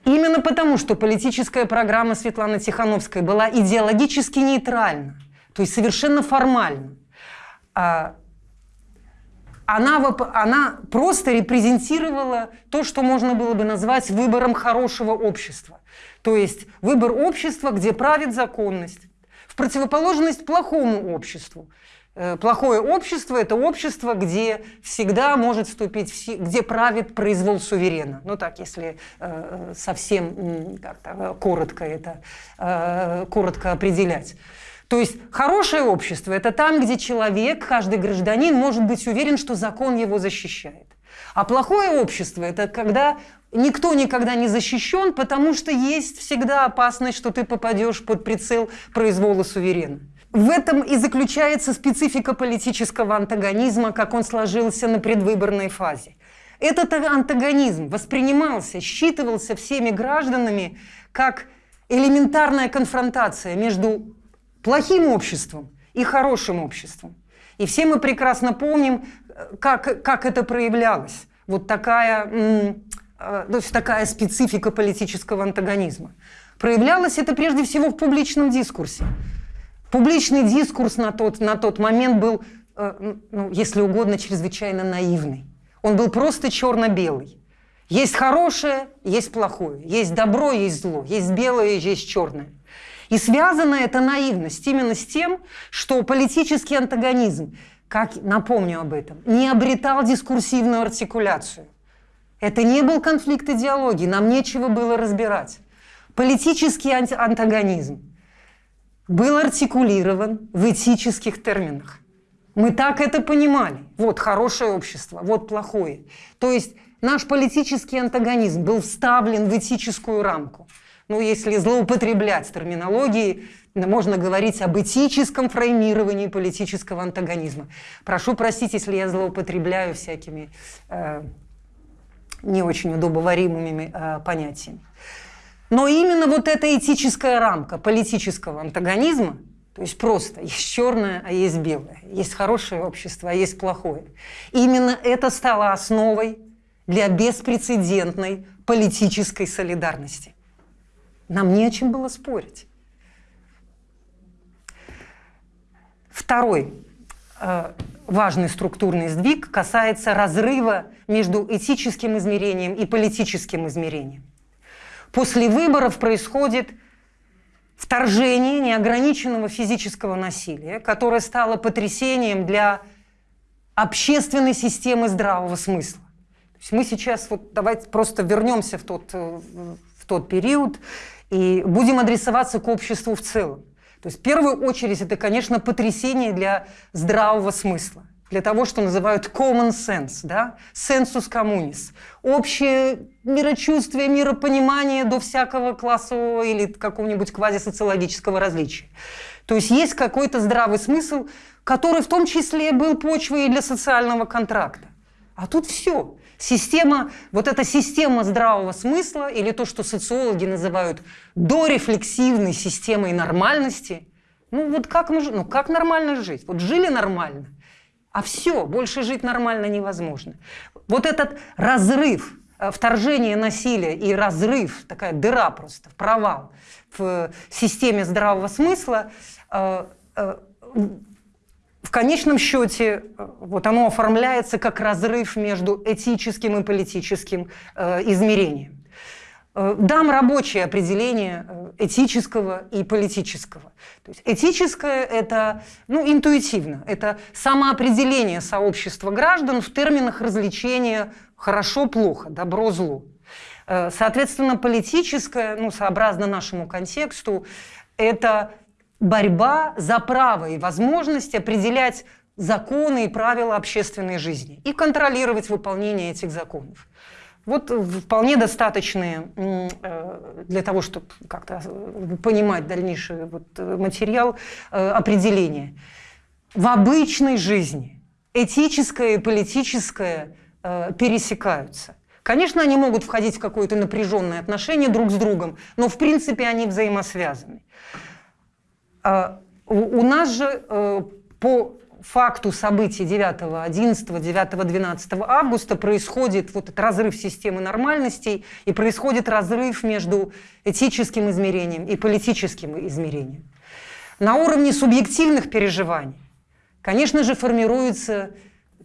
Именно потому, что политическая программа Светланы Тихановской была идеологически нейтральна, то есть совершенно формальна, а, она, она просто репрезентировала то, что можно было бы назвать выбором хорошего общества. То есть выбор общества, где правит законность, в противоположность плохому обществу. Э, плохое общество – это общество, где всегда может вступить, в где правит произвол суверена. Ну так, если э, совсем как-то коротко это, э, коротко определять. То есть хорошее общество – это там, где человек, каждый гражданин может быть уверен, что закон его защищает. А плохое общество – это когда никто никогда не защищен, потому что есть всегда опасность, что ты попадешь под прицел произвола суверена. В этом и заключается специфика политического антагонизма, как он сложился на предвыборной фазе. Этот антагонизм воспринимался, считывался всеми гражданами как элементарная конфронтация между плохим обществом и хорошим обществом. И все мы прекрасно помним, как, как это проявлялось. Вот такая, э, то есть такая специфика политического антагонизма. Проявлялось это прежде всего в публичном дискурсе. Публичный дискурс на тот, на тот момент был, э, ну, если угодно, чрезвычайно наивный. Он был просто черно-белый. Есть хорошее, есть плохое, есть добро, есть зло, есть белое, есть черное. И связана эта наивность именно с тем, что политический антагонизм, как напомню об этом, не обретал дискурсивную артикуляцию. Это не был конфликт идеологии, нам нечего было разбирать. Политический антагонизм был артикулирован в этических терминах. Мы так это понимали. Вот хорошее общество, вот плохое. То есть наш политический антагонизм был вставлен в этическую рамку ну, если злоупотреблять терминологией, можно говорить об этическом фреймировании политического антагонизма. Прошу простить, если я злоупотребляю всякими э, не очень удобоваримыми э, понятиями. Но именно вот эта этическая рамка политического антагонизма, то есть просто есть черное, а есть белое, есть хорошее общество, а есть плохое. Именно это стало основой для беспрецедентной политической солидарности. Нам не о чем было спорить. Второй э, важный структурный сдвиг касается разрыва между этическим измерением и политическим измерением. После выборов происходит вторжение неограниченного физического насилия, которое стало потрясением для общественной системы здравого смысла. То есть мы сейчас, вот давайте просто вернемся в тот, э, в тот период и будем адресоваться к обществу в целом. То есть в первую очередь это, конечно, потрясение для здравого смысла, для того, что называют common sense, да? sensus communis, общее мирочувствие, миропонимание до всякого классового или какого-нибудь квазисоциологического различия. То есть есть какой-то здравый смысл, который в том числе был почвой и для социального контракта. А тут все. Система, вот эта система здравого смысла, или то, что социологи называют дорефлексивной системой нормальности, ну вот как, мы, ну как нормально жить? Вот жили нормально, а все, больше жить нормально невозможно. Вот этот разрыв, э, вторжение насилия и разрыв, такая дыра просто, провал в системе здравого смысла, э, э, в конечном счете э, вот оно оформляется как разрыв между этическим и политическим э, измерением. Э, дам рабочее определение э, этического и политического. То есть этическое – это ну, интуитивно, это самоопределение сообщества граждан в терминах развлечения «хорошо-плохо», «добро-зло». Соответственно, политическое, ну, сообразно нашему контексту, это борьба за право и возможность определять законы и правила общественной жизни и контролировать выполнение этих законов. Вот вполне достаточные э, для того, чтобы как-то э, понимать дальнейший вот э, материал определения. В обычной жизни этическое и политическое пересекаются. Конечно, они могут входить в какое-то напряженное отношение друг с другом, но в принципе они взаимосвязаны. А, у нас же э, по факту событий 9, 11, 9, 12 августа происходит вот этот разрыв системы нормальностей и происходит разрыв между этическим измерением и политическим измерением. На уровне субъективных переживаний, конечно же, формируется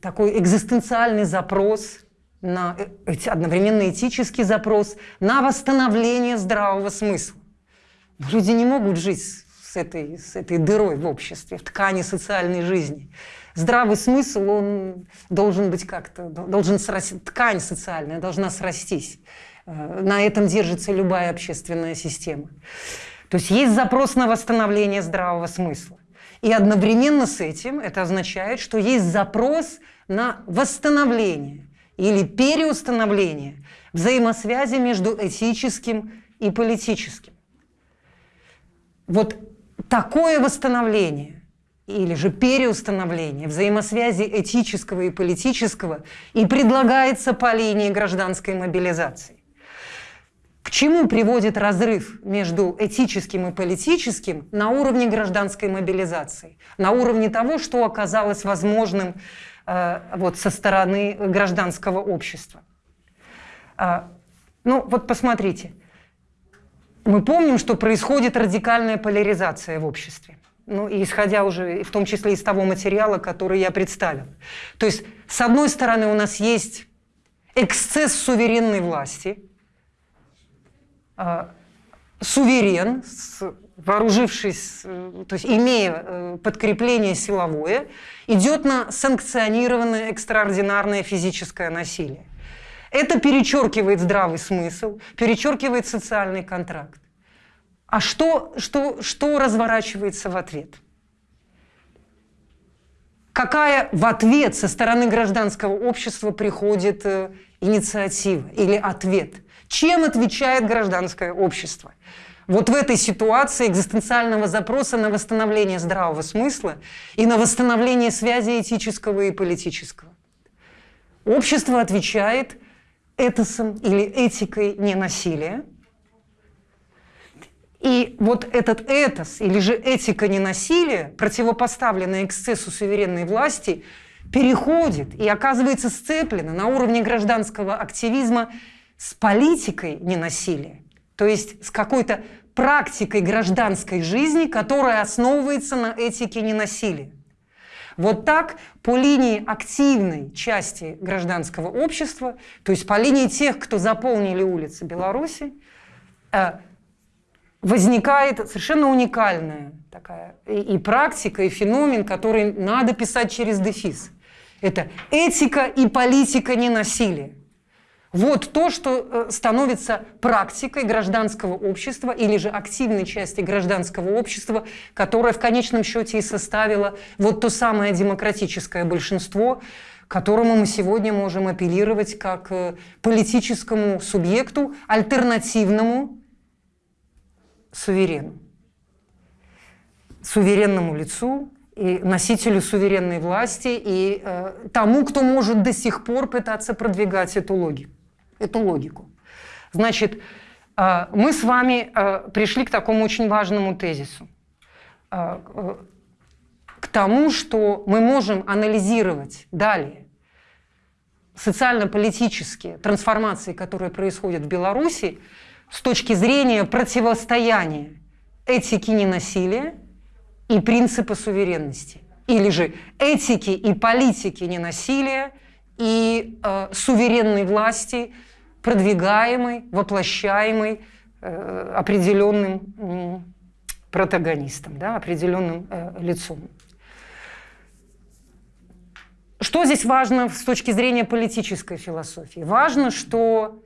такой экзистенциальный запрос на э, одновременно этический запрос на восстановление здравого смысла. Люди не могут жить с этой, с этой дырой в обществе, в ткани социальной жизни. Здравый смысл, он должен быть как-то, должен срасти, ткань социальная должна срастись. Э, на этом держится любая общественная система. То есть есть запрос на восстановление здравого смысла. И одновременно с этим это означает, что есть запрос на восстановление или переустановление взаимосвязи между этическим и политическим. Вот такое восстановление или же переустановление взаимосвязи этического и политического и предлагается по линии гражданской мобилизации. К чему приводит разрыв между этическим и политическим на уровне гражданской мобилизации? На уровне того, что оказалось возможным э, вот, со стороны гражданского общества. Э, ну вот посмотрите, мы помним, что происходит радикальная поляризация в обществе. Ну, и исходя уже, в том числе из того материала, который я представил. То есть, с одной стороны, у нас есть эксцесс суверенной власти, э, суверен, вооружившись, э, то есть имея э, подкрепление силовое, идет на санкционированное экстраординарное физическое насилие. Это перечеркивает здравый смысл, перечеркивает социальный контракт. А что, что, что разворачивается в ответ? Какая в ответ со стороны гражданского общества приходит э, инициатива или ответ? Чем отвечает гражданское общество? Вот в этой ситуации экзистенциального запроса на восстановление здравого смысла и на восстановление связи этического и политического. Общество отвечает этосом или этикой ненасилия. И вот этот этос или же этика ненасилия, противопоставленная эксцессу суверенной власти, переходит и оказывается сцеплена на уровне гражданского активизма с политикой ненасилия, то есть с какой-то практикой гражданской жизни, которая основывается на этике ненасилия. Вот так по линии активной части гражданского общества, то есть по линии тех, кто заполнили улицы Беларуси, э, возникает совершенно уникальная такая и, и практика, и феномен, который надо писать через дефис. Это этика и политика ненасилия. Вот то, что э, становится практикой гражданского общества или же активной части гражданского общества, которая в конечном счете и составила вот то самое демократическое большинство, которому мы сегодня можем апеллировать как э, политическому субъекту, альтернативному суверену, суверенному лицу, и носителю суверенной власти, и э, тому, кто может до сих пор пытаться продвигать эту логику эту логику. Значит, э, мы с вами э, пришли к такому очень важному тезису. Э, к тому, что мы можем анализировать далее социально-политические трансформации, которые происходят в Беларуси, с точки зрения противостояния этики ненасилия и принципа суверенности. Или же этики и политики ненасилия и э, суверенной власти – продвигаемый, воплощаемый э, определенным протагонистом, да, определенным э, лицом. Что здесь важно с точки зрения политической философии? Важно, что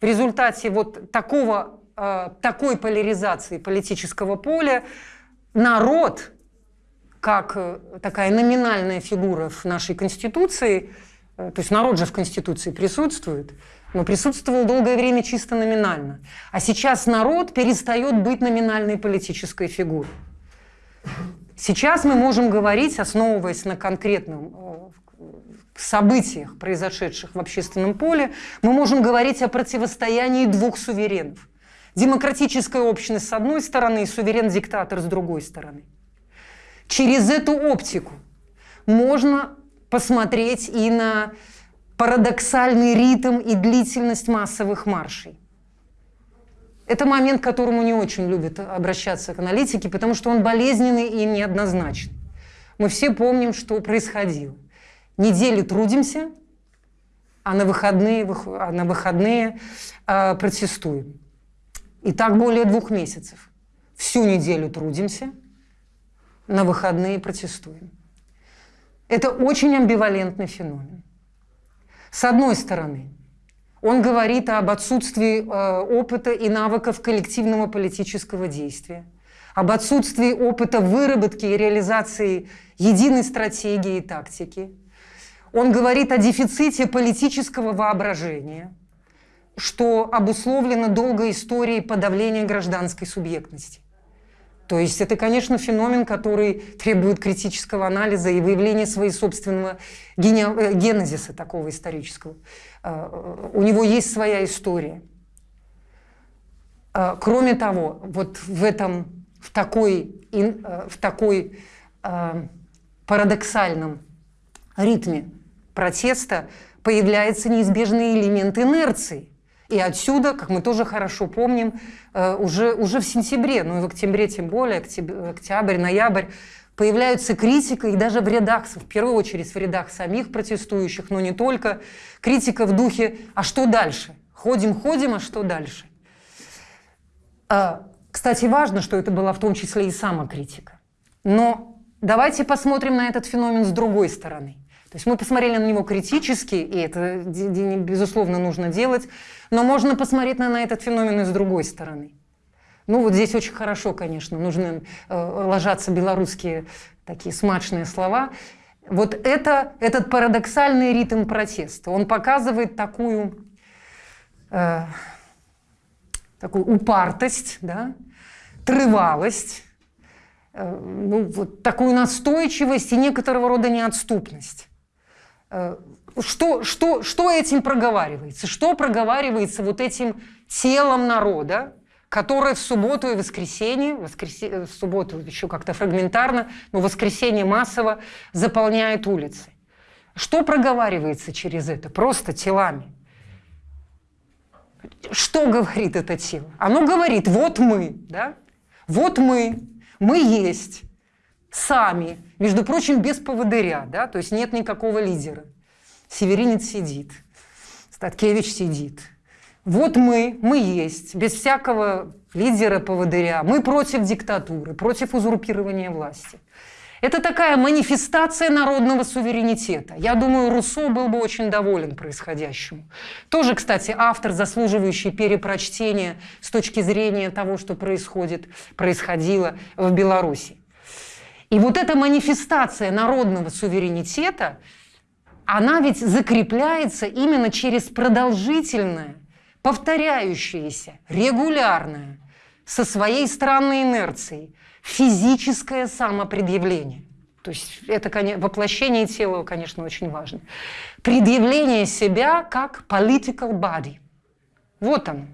в результате вот такого, э, такой поляризации политического поля народ, как такая номинальная фигура в нашей Конституции, то есть народ же в Конституции присутствует, но присутствовал долгое время чисто номинально. А сейчас народ перестает быть номинальной политической фигурой. Сейчас мы можем говорить, основываясь на конкретном э, событиях, произошедших в общественном поле, мы можем говорить о противостоянии двух суверенов. Демократическая общность с одной стороны и суверен-диктатор с другой стороны. Через эту оптику можно посмотреть и на парадоксальный ритм и длительность массовых маршей. Это момент, к которому не очень любят обращаться к аналитике, потому что он болезненный и неоднозначный. Мы все помним, что происходило. Неделю трудимся, а на выходные, а на выходные э, протестуем. И так более двух месяцев. Всю неделю трудимся, на выходные протестуем. Это очень амбивалентный феномен. С одной стороны, он говорит об отсутствии э, опыта и навыков коллективного политического действия, об отсутствии опыта выработки и реализации единой стратегии и тактики. Он говорит о дефиците политического воображения, что обусловлено долгой историей подавления гражданской субъектности. То есть это, конечно, феномен, который требует критического анализа и выявления своего собственного э, генезиса такого исторического. А, у него есть своя история. Кроме того, вот в этом, в такой, э, в такой парадоксальном ритме протеста появляется неизбежный элемент инерции – и отсюда, как мы тоже хорошо помним, э, уже, уже в сентябре, ну и в октябре тем более, октябрь, ноябрь, появляются критика, и даже в рядах, в первую очередь в рядах самих протестующих, но не только, критика в духе «а что дальше?» Ходим, ходим, а что дальше? А, кстати, важно, что это была в том числе и самокритика. Но давайте посмотрим на этот феномен с другой стороны – то есть мы посмотрели на него критически, и это, безусловно, нужно делать, но можно посмотреть на, на этот феномен и с другой стороны. Ну вот здесь очень хорошо, конечно, нужны э, ложатся белорусские такие смачные слова. Вот это, этот парадоксальный ритм протеста, он показывает такую, э, такую упартость, да, трывалость, э, ну, вот такую настойчивость и некоторого рода неотступность. Э, что, что, что этим проговаривается? Что проговаривается вот этим телом народа, которое в субботу и воскресенье, воскресе, э, в субботу еще как-то фрагментарно, но воскресенье массово заполняет улицы? Что проговаривается через это? Просто телами. Что говорит это тело? Оно говорит, вот мы, да? вот мы, мы есть, сами, между прочим, без поводыря, да, то есть нет никакого лидера. Северинец сидит, Статкевич сидит. Вот мы, мы есть, без всякого лидера, поводыря. Мы против диктатуры, против узурпирования власти. Это такая манифестация народного суверенитета. Я думаю, Руссо был бы очень доволен происходящему. Тоже, кстати, автор, заслуживающий перепрочтения с точки зрения того, что происходит, происходило в Беларуси. И вот эта манифестация народного суверенитета, она ведь закрепляется именно через продолжительное, повторяющееся, регулярное, со своей странной инерцией, физическое самопредъявление. То есть это воплощение тела, конечно, очень важно. Предъявление себя как political body. Вот он,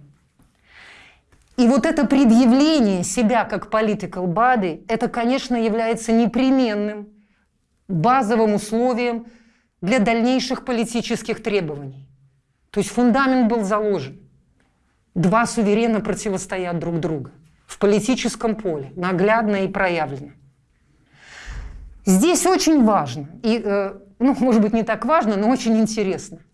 и вот это предъявление себя как political body, это, конечно, является непременным базовым условием для дальнейших политических требований. То есть фундамент был заложен. Два суверена противостоят друг другу в политическом поле, наглядно и проявлено. Здесь очень важно, и, э, ну, может быть, не так важно, но очень интересно –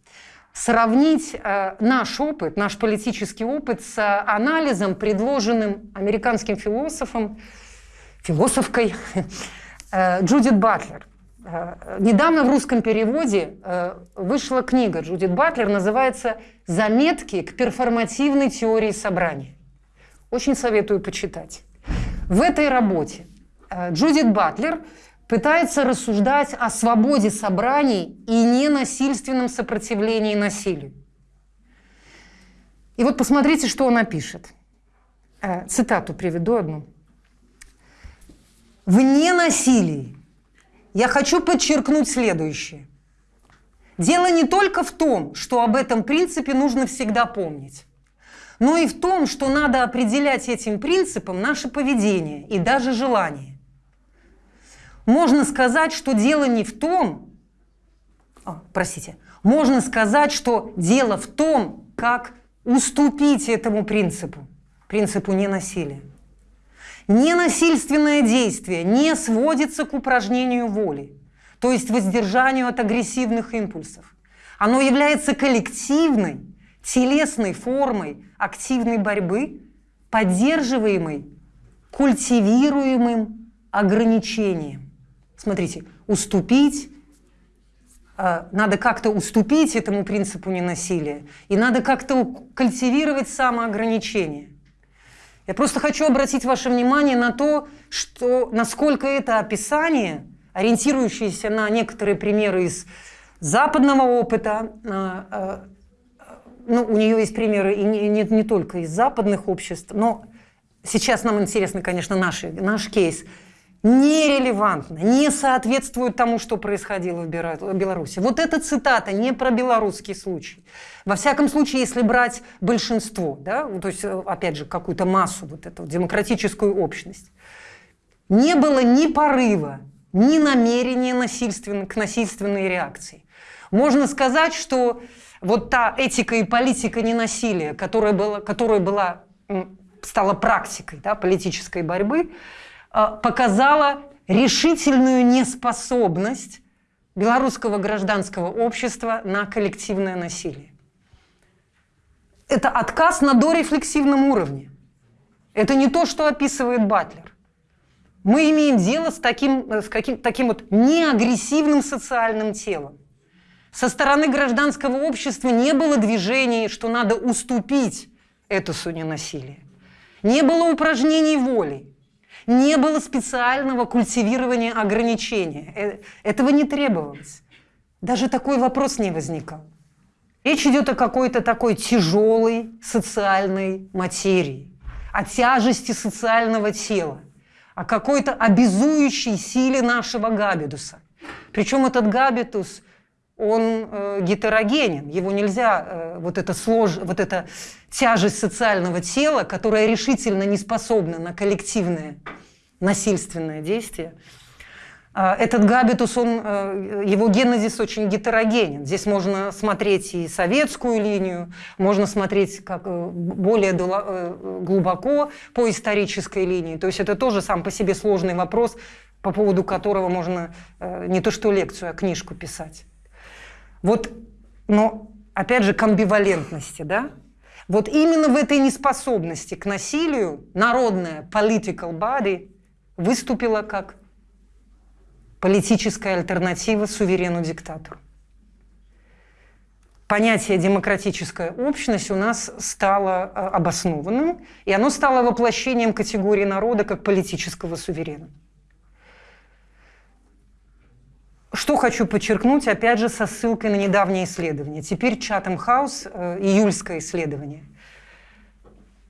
сравнить э, наш опыт, наш политический опыт с анализом, предложенным американским философом, философкой э, Джудит Батлер. Э, недавно в русском переводе вышла книга Джудит Батлер, называется «Заметки к перформативной теории собрания». Очень советую почитать. В этой работе Джудит Батлер – пытается рассуждать о свободе собраний и ненасильственном сопротивлении насилию. И вот посмотрите, что она пишет. Э, цитату приведу одну. В ненасилии я хочу подчеркнуть следующее. Дело не только в том, что об этом принципе нужно всегда помнить, но и в том, что надо определять этим принципом наше поведение и даже желание. Можно сказать, что дело не в том, а, простите, можно сказать, что дело в том, как уступить этому принципу, принципу ненасилия. Ненасильственное действие не сводится к упражнению воли, то есть воздержанию от агрессивных импульсов. Оно является коллективной, телесной формой активной борьбы, поддерживаемой культивируемым ограничением. Смотрите, уступить, э, надо как-то уступить этому принципу ненасилия, и надо как-то культивировать самоограничение. Я просто хочу обратить ваше внимание на то, что, насколько это описание, ориентирующееся на некоторые примеры из западного опыта, э, э, ну, у нее есть примеры и не, не, не только из западных обществ, но сейчас нам интересно, конечно, наш, наш кейс, нерелевантно, не соответствует тому, что происходило в Беларуси. Вот эта цитата не про белорусский случай. Во всяком случае, если брать большинство, да, то есть, опять же, какую-то массу, вот эту демократическую общность, не было ни порыва, ни намерения насильственно, к насильственной реакции. Можно сказать, что вот та этика и политика ненасилия, которая была, которая была стала практикой да, политической борьбы, показала решительную неспособность белорусского гражданского общества на коллективное насилие. Это отказ на дорефлексивном уровне. Это не то, что описывает Батлер. Мы имеем дело с таким, с каким, таким вот неагрессивным социальным телом. Со стороны гражданского общества не было движений, что надо уступить этосу ненасилия. Не было упражнений воли, не было специального культивирования ограничения. Э, этого не требовалось. Даже такой вопрос не возникал. Речь идет о какой-то такой тяжелой социальной материи, о тяжести социального тела, о какой-то обязующей силе нашего габидуса. Причем этот габитус он э, гетерогенен, его нельзя, э, вот, это слож, вот эта тяжесть социального тела, которая решительно не способна на коллективное насильственное действие, э, этот габитус, он, э, его генезис очень гетерогенен. Здесь можно смотреть и советскую линию, можно смотреть как э, более э, глубоко по исторической линии. То есть это тоже сам по себе сложный вопрос, по поводу которого можно э, не то что лекцию, а книжку писать. Вот, но опять же к амбивалентности, да? Вот именно в этой неспособности к насилию народная political body выступила как политическая альтернатива суверену-диктатору. Понятие демократическая общность у нас стало э, обоснованным, и оно стало воплощением категории народа как политического суверена. Что хочу подчеркнуть, опять же, со ссылкой на недавнее исследование. Теперь Чатам Хаус, э, июльское исследование.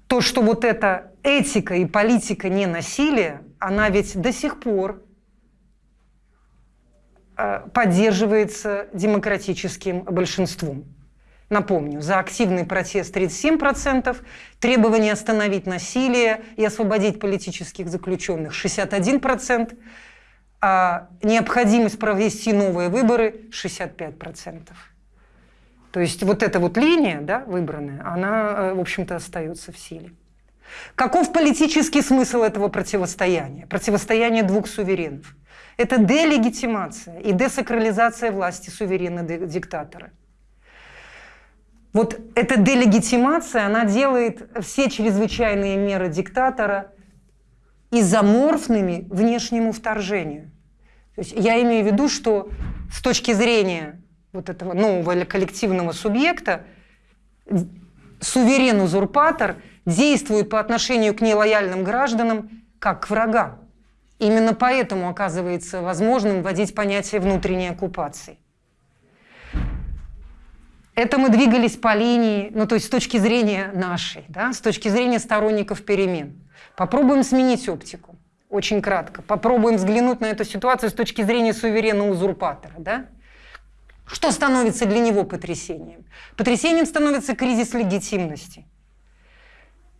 То, что вот эта этика и политика не насилия, она ведь до сих пор э, поддерживается демократическим большинством. Напомню, за активный протест 37%, требование остановить насилие и освободить политических заключенных 61%, а необходимость провести новые выборы 65%. То есть вот эта вот линия, да, выбранная, она, э, в общем-то, остается в силе. Каков политический смысл этого противостояния? Противостояние двух суверенов. Это делегитимация и десакрализация власти суверена-диктатора. Вот эта делегитимация, она делает все чрезвычайные меры диктатора изоморфными внешнему вторжению. То есть я имею в виду, что с точки зрения вот этого нового коллективного субъекта суверен-узурпатор действует по отношению к нелояльным гражданам как к врагам. Именно поэтому оказывается возможным вводить понятие внутренней оккупации. Это мы двигались по линии, ну то есть с точки зрения нашей, да, с точки зрения сторонников перемен. Попробуем сменить оптику, очень кратко. Попробуем взглянуть на эту ситуацию с точки зрения суверенного узурпатора. Да? Что становится для него потрясением? Потрясением становится кризис легитимности.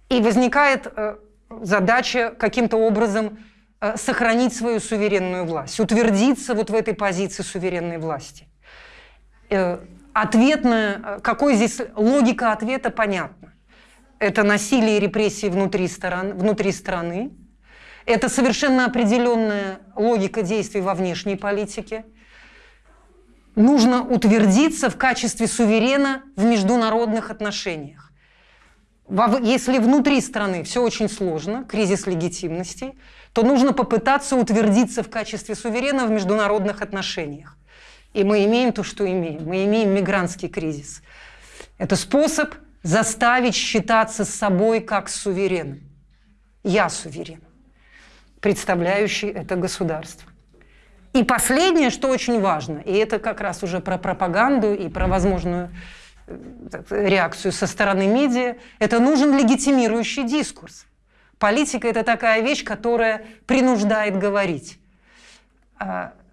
И возникает э, задача каким-то образом э, сохранить свою суверенную власть, утвердиться вот в этой позиции суверенной власти. Э, ответная, э, какой здесь логика ответа понятна. Это насилие и репрессии внутри, сторон, внутри страны, это совершенно определенная логика действий во внешней политике. Нужно утвердиться в качестве суверена в международных отношениях. Если внутри страны все очень сложно, кризис легитимности, то нужно попытаться утвердиться в качестве суверена в международных отношениях. И мы имеем то, что имеем. Мы имеем мигрантский кризис. Это способ заставить считаться с собой как с сувереном. Я суверен, представляющий это государство. И последнее, что очень важно, и это как раз уже про пропаганду и про возможную э, реакцию со стороны медиа, это нужен легитимирующий дискурс. Политика – это такая вещь, которая принуждает говорить.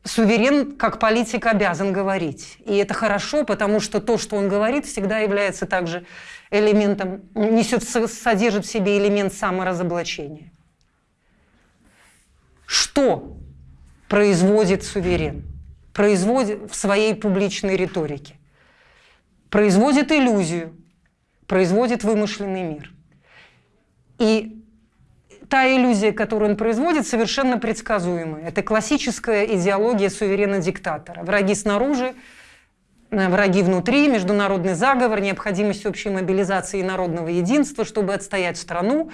Суверен, как политик, обязан говорить. И это хорошо, потому что то, что он говорит, всегда является также элементом, несет, содержит в себе элемент саморазоблачения. Что производит суверен? Производит в своей публичной риторике. Производит иллюзию, производит вымышленный мир. И та иллюзия, которую он производит, совершенно предсказуемая. Это классическая идеология суверена-диктатора. Враги снаружи, э, враги внутри, международный заговор, необходимость общей мобилизации и народного единства, чтобы отстоять страну.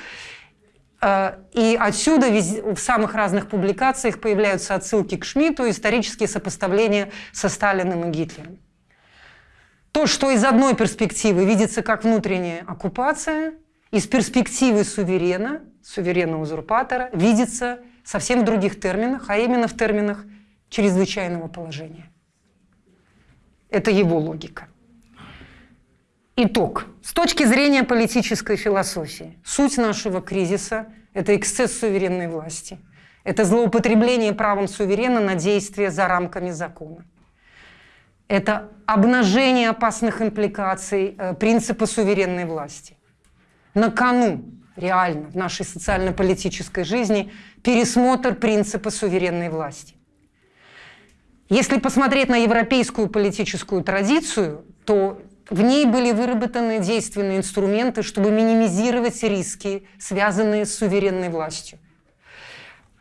Э, и отсюда в самых разных публикациях появляются отсылки к Шмидту, исторические сопоставления со Сталиным и Гитлером. То, что из одной перспективы видится как внутренняя оккупация, из перспективы суверена – суверенного узурпатора видится совсем в других терминах, а именно в терминах чрезвычайного положения. Это его логика. Итог. С точки зрения политической философии, суть нашего кризиса – это эксцесс суверенной власти. Это злоупотребление правом суверена на действия за рамками закона. Это обнажение опасных импликаций э, принципа суверенной власти. На кону реально в нашей социально-политической жизни пересмотр принципа суверенной власти. Если посмотреть на европейскую политическую традицию, то в ней были выработаны действенные инструменты, чтобы минимизировать риски, связанные с суверенной властью.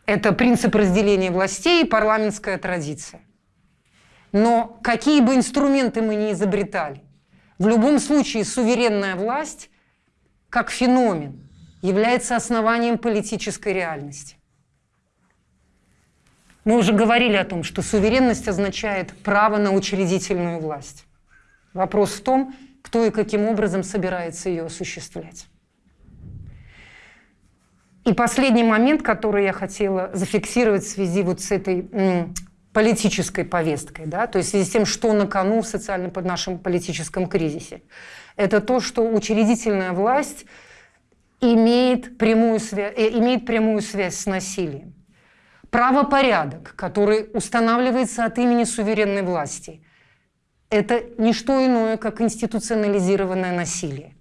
Это принцип разделения властей и парламентская традиция. Но какие бы инструменты мы ни изобретали, в любом случае суверенная власть как феномен является основанием политической реальности. Мы уже говорили о том, что суверенность означает право на учредительную власть. Вопрос в том, кто и каким образом собирается ее осуществлять. И последний момент, который я хотела зафиксировать в связи вот с этой политической повесткой, да, то есть в связи с тем, что на кону в социальном нашем политическом кризисе, это то, что учредительная власть – имеет прямую, связь, э, имеет прямую связь с насилием. Правопорядок, который устанавливается от имени суверенной власти, это не что иное, как институционализированное насилие.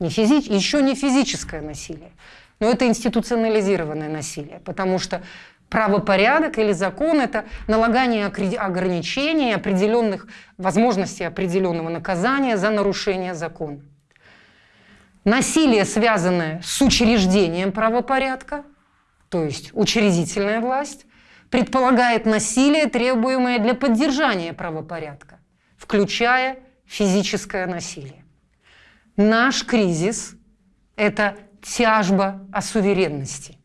Не физи... Еще не физическое насилие, но это институционализированное насилие, потому что правопорядок или закон – это налагание ограничений, определенных возможностей определенного наказания за нарушение закона. Насилие, связанное с учреждением правопорядка, то есть учредительная власть, предполагает насилие, требуемое для поддержания правопорядка, включая физическое насилие. Наш кризис – это тяжба о суверенности.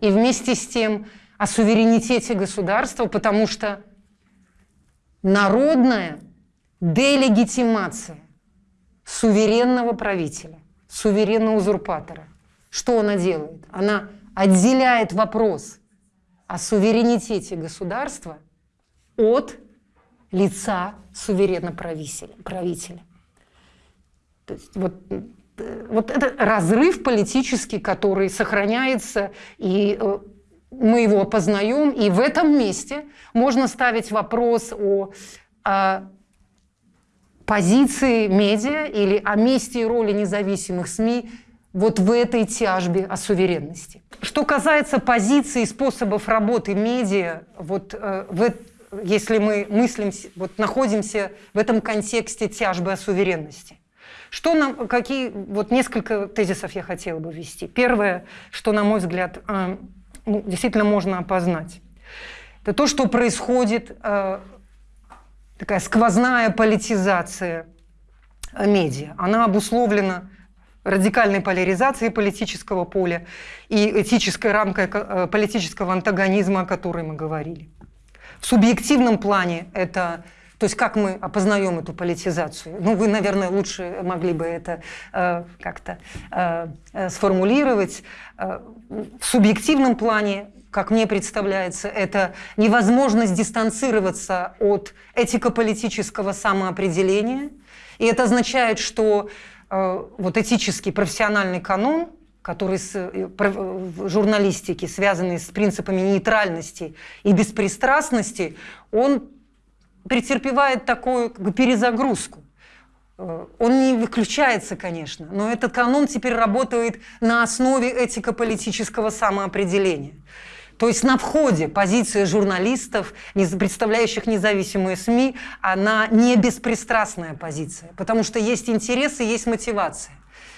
И вместе с тем о суверенитете государства, потому что народная делегитимация суверенного правителя суверенного узурпатора. Что она делает? Она отделяет вопрос о суверенитете государства от лица суверенного правителя. То есть вот, вот это разрыв политический, который сохраняется, и э, мы его опознаем, и в этом месте можно ставить вопрос о, о позиции медиа или о месте и роли независимых СМИ вот в этой тяжбе о суверенности. Что касается позиций и способов работы медиа, вот э, в, если мы мыслим, вот находимся в этом контексте тяжбы о суверенности. Что нам, какие, вот несколько тезисов я хотела бы ввести. Первое, что, на мой взгляд, э, ну, действительно можно опознать, это то, что происходит, э, такая сквозная политизация медиа. Она обусловлена радикальной поляризацией политического поля и этической рамкой э, политического антагонизма, о которой мы говорили. В субъективном плане это то есть как мы опознаем эту политизацию? Ну, вы, наверное, лучше могли бы это э, как-то э, э сформулировать. Э, в субъективном плане, как мне представляется, это невозможность дистанцироваться от этико-политического самоопределения. И это означает, что э, вот этический профессиональный канон, который с, э, в журналистике, связанный с принципами нейтральности и беспристрастности, он претерпевает такую как бы, перезагрузку. Э, он не выключается, конечно, но этот канон теперь работает на основе этико-политического самоопределения. То есть на входе позиция журналистов, представляющих независимые СМИ, она не беспристрастная позиция, потому что есть интересы, есть мотивация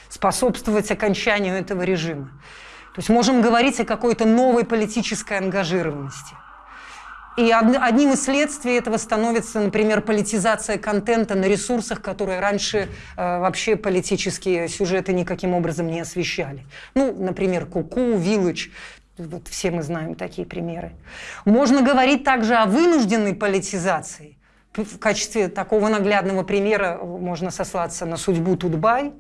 способствовать окончанию этого режима. То есть можем говорить о какой-то новой политической ангажированности. И одним из следствий этого становится, например, политизация контента на ресурсах, которые раньше э, вообще политические сюжеты никаким образом не освещали. Ну, например, Куку, Village, вот все мы знаем такие примеры. Можно говорить также о вынужденной политизации. В качестве такого наглядного примера можно сослаться на судьбу Тутбай,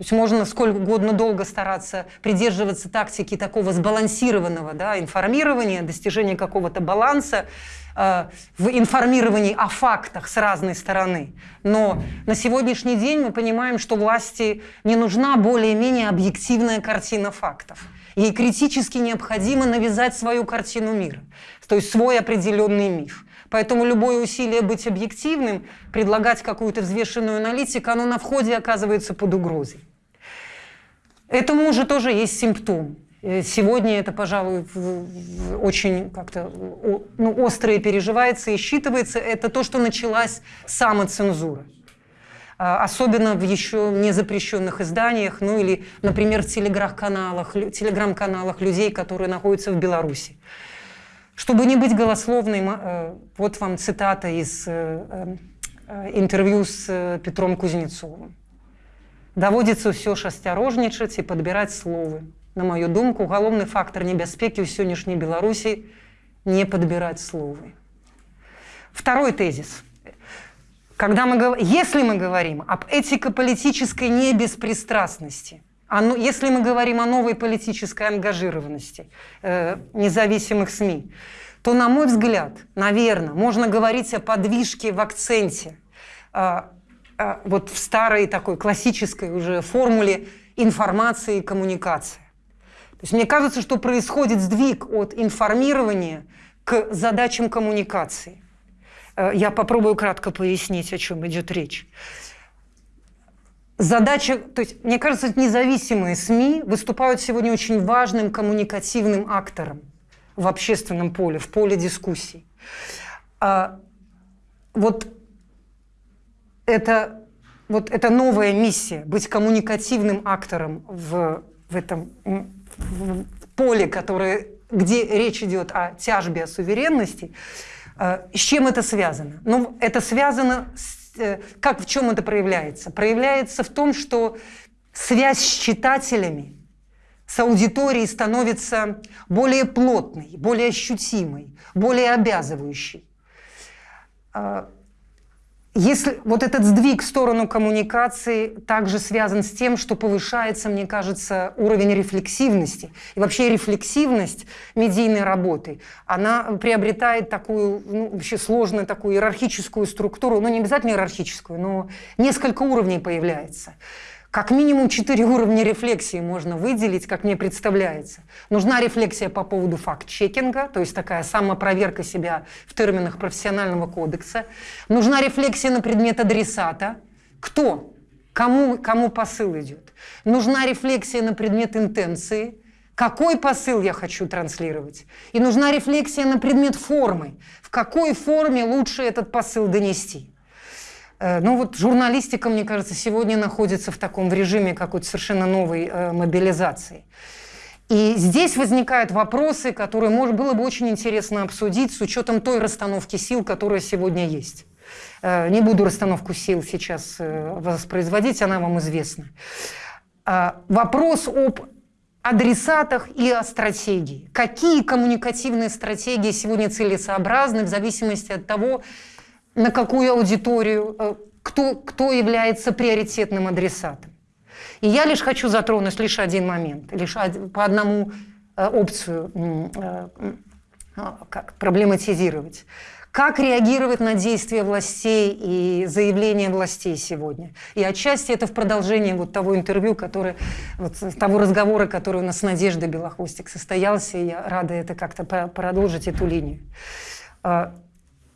то есть можно сколько угодно долго стараться придерживаться тактики такого сбалансированного да, информирования, достижения какого-то баланса э, в информировании о фактах с разной стороны. Но на сегодняшний день мы понимаем, что власти не нужна более-менее объективная картина фактов. Ей критически необходимо навязать свою картину мира, то есть свой определенный миф. Поэтому любое усилие быть объективным, предлагать какую-то взвешенную аналитику, оно на входе оказывается под угрозой. Этому уже тоже есть симптом. Э, сегодня это, пожалуй, очень как-то ну, остро переживается и считывается. Это то, что началась самоцензура. А, особенно в еще не запрещенных изданиях, ну или, например, в телеграм-каналах, телеграм-каналах людей, которые находятся в Беларуси. Чтобы не быть голословной, э, вот вам цитата из э, интервью с Петром Кузнецовым. Даводзіцца ўсё ж асцярожнічаць і падбіраць словы. На мою думку, галоўны фактор небяспекі ў сённяшняй Беларусі не подбирать словы. Второй тезис. когда мы, если мы говорим об этико-политической небеспристрастности, о, если мы говорим о новой политической ангажированности э, независимых СМИ, то, на мой взгляд, наверное, можно говорить о подвижке в акценте, э, а, вот в старой такой классической уже формуле информации и коммуникации. То есть мне кажется, что происходит сдвиг от информирования к задачам коммуникации. Э, я попробую кратко пояснить, о чем идет речь. Задача, то есть, мне кажется, независимые СМИ выступают сегодня очень важным коммуникативным актором в общественном поле, в поле дискуссий. А, вот это, вот эта новая миссия, быть коммуникативным актором в, в этом в поле, которое, где речь идет о тяжбе, о суверенности, с чем это связано? Ну, это связано с, э, как в чем это проявляется? Проявляется в том, что связь с читателями, с аудиторией становится более плотной, более ощутимой, более обязывающей. Если вот этот сдвиг в сторону коммуникации также связан с тем, что повышается, мне кажется, уровень рефлексивности. И вообще рефлексивность медийной работы, она приобретает такую, ну, вообще сложную такую иерархическую структуру, ну не обязательно иерархическую, но несколько уровней появляется. Как минимум четыре уровня рефлексии можно выделить, как мне представляется. Нужна рефлексия по поводу факт-чекинга, то есть такая самопроверка себя в терминах профессионального кодекса. Нужна рефлексия на предмет адресата. Кто? Кому, кому посыл идет? Нужна рефлексия на предмет интенции, Какой посыл я хочу транслировать? И нужна рефлексия на предмет формы. В какой форме лучше этот посыл донести? Э, ну вот журналистика, мне кажется, сегодня находится в таком режиме какой-то совершенно новой э, мобилизации. И здесь возникают вопросы, которые может, было бы очень интересно обсудить с учетом той расстановки сил, которая сегодня есть. Э, не буду расстановку сил сейчас э, воспроизводить, она вам известна. Вопрос об адресатах и о стратегии. Какие коммуникативные стратегии сегодня целесообразны в зависимости от того, на какую аудиторию, э, кто, кто является приоритетным адресатом. И я лишь хочу затронуть лишь один момент, лишь по одному э, опцию э, как проблематизировать. Как реагировать на действия властей и заявления властей сегодня? И отчасти это в продолжении вот того интервью, которое, вот того разговора, который у нас с Надеждой Белохвостик состоялся, и я рада это как-то продолжить эту линию.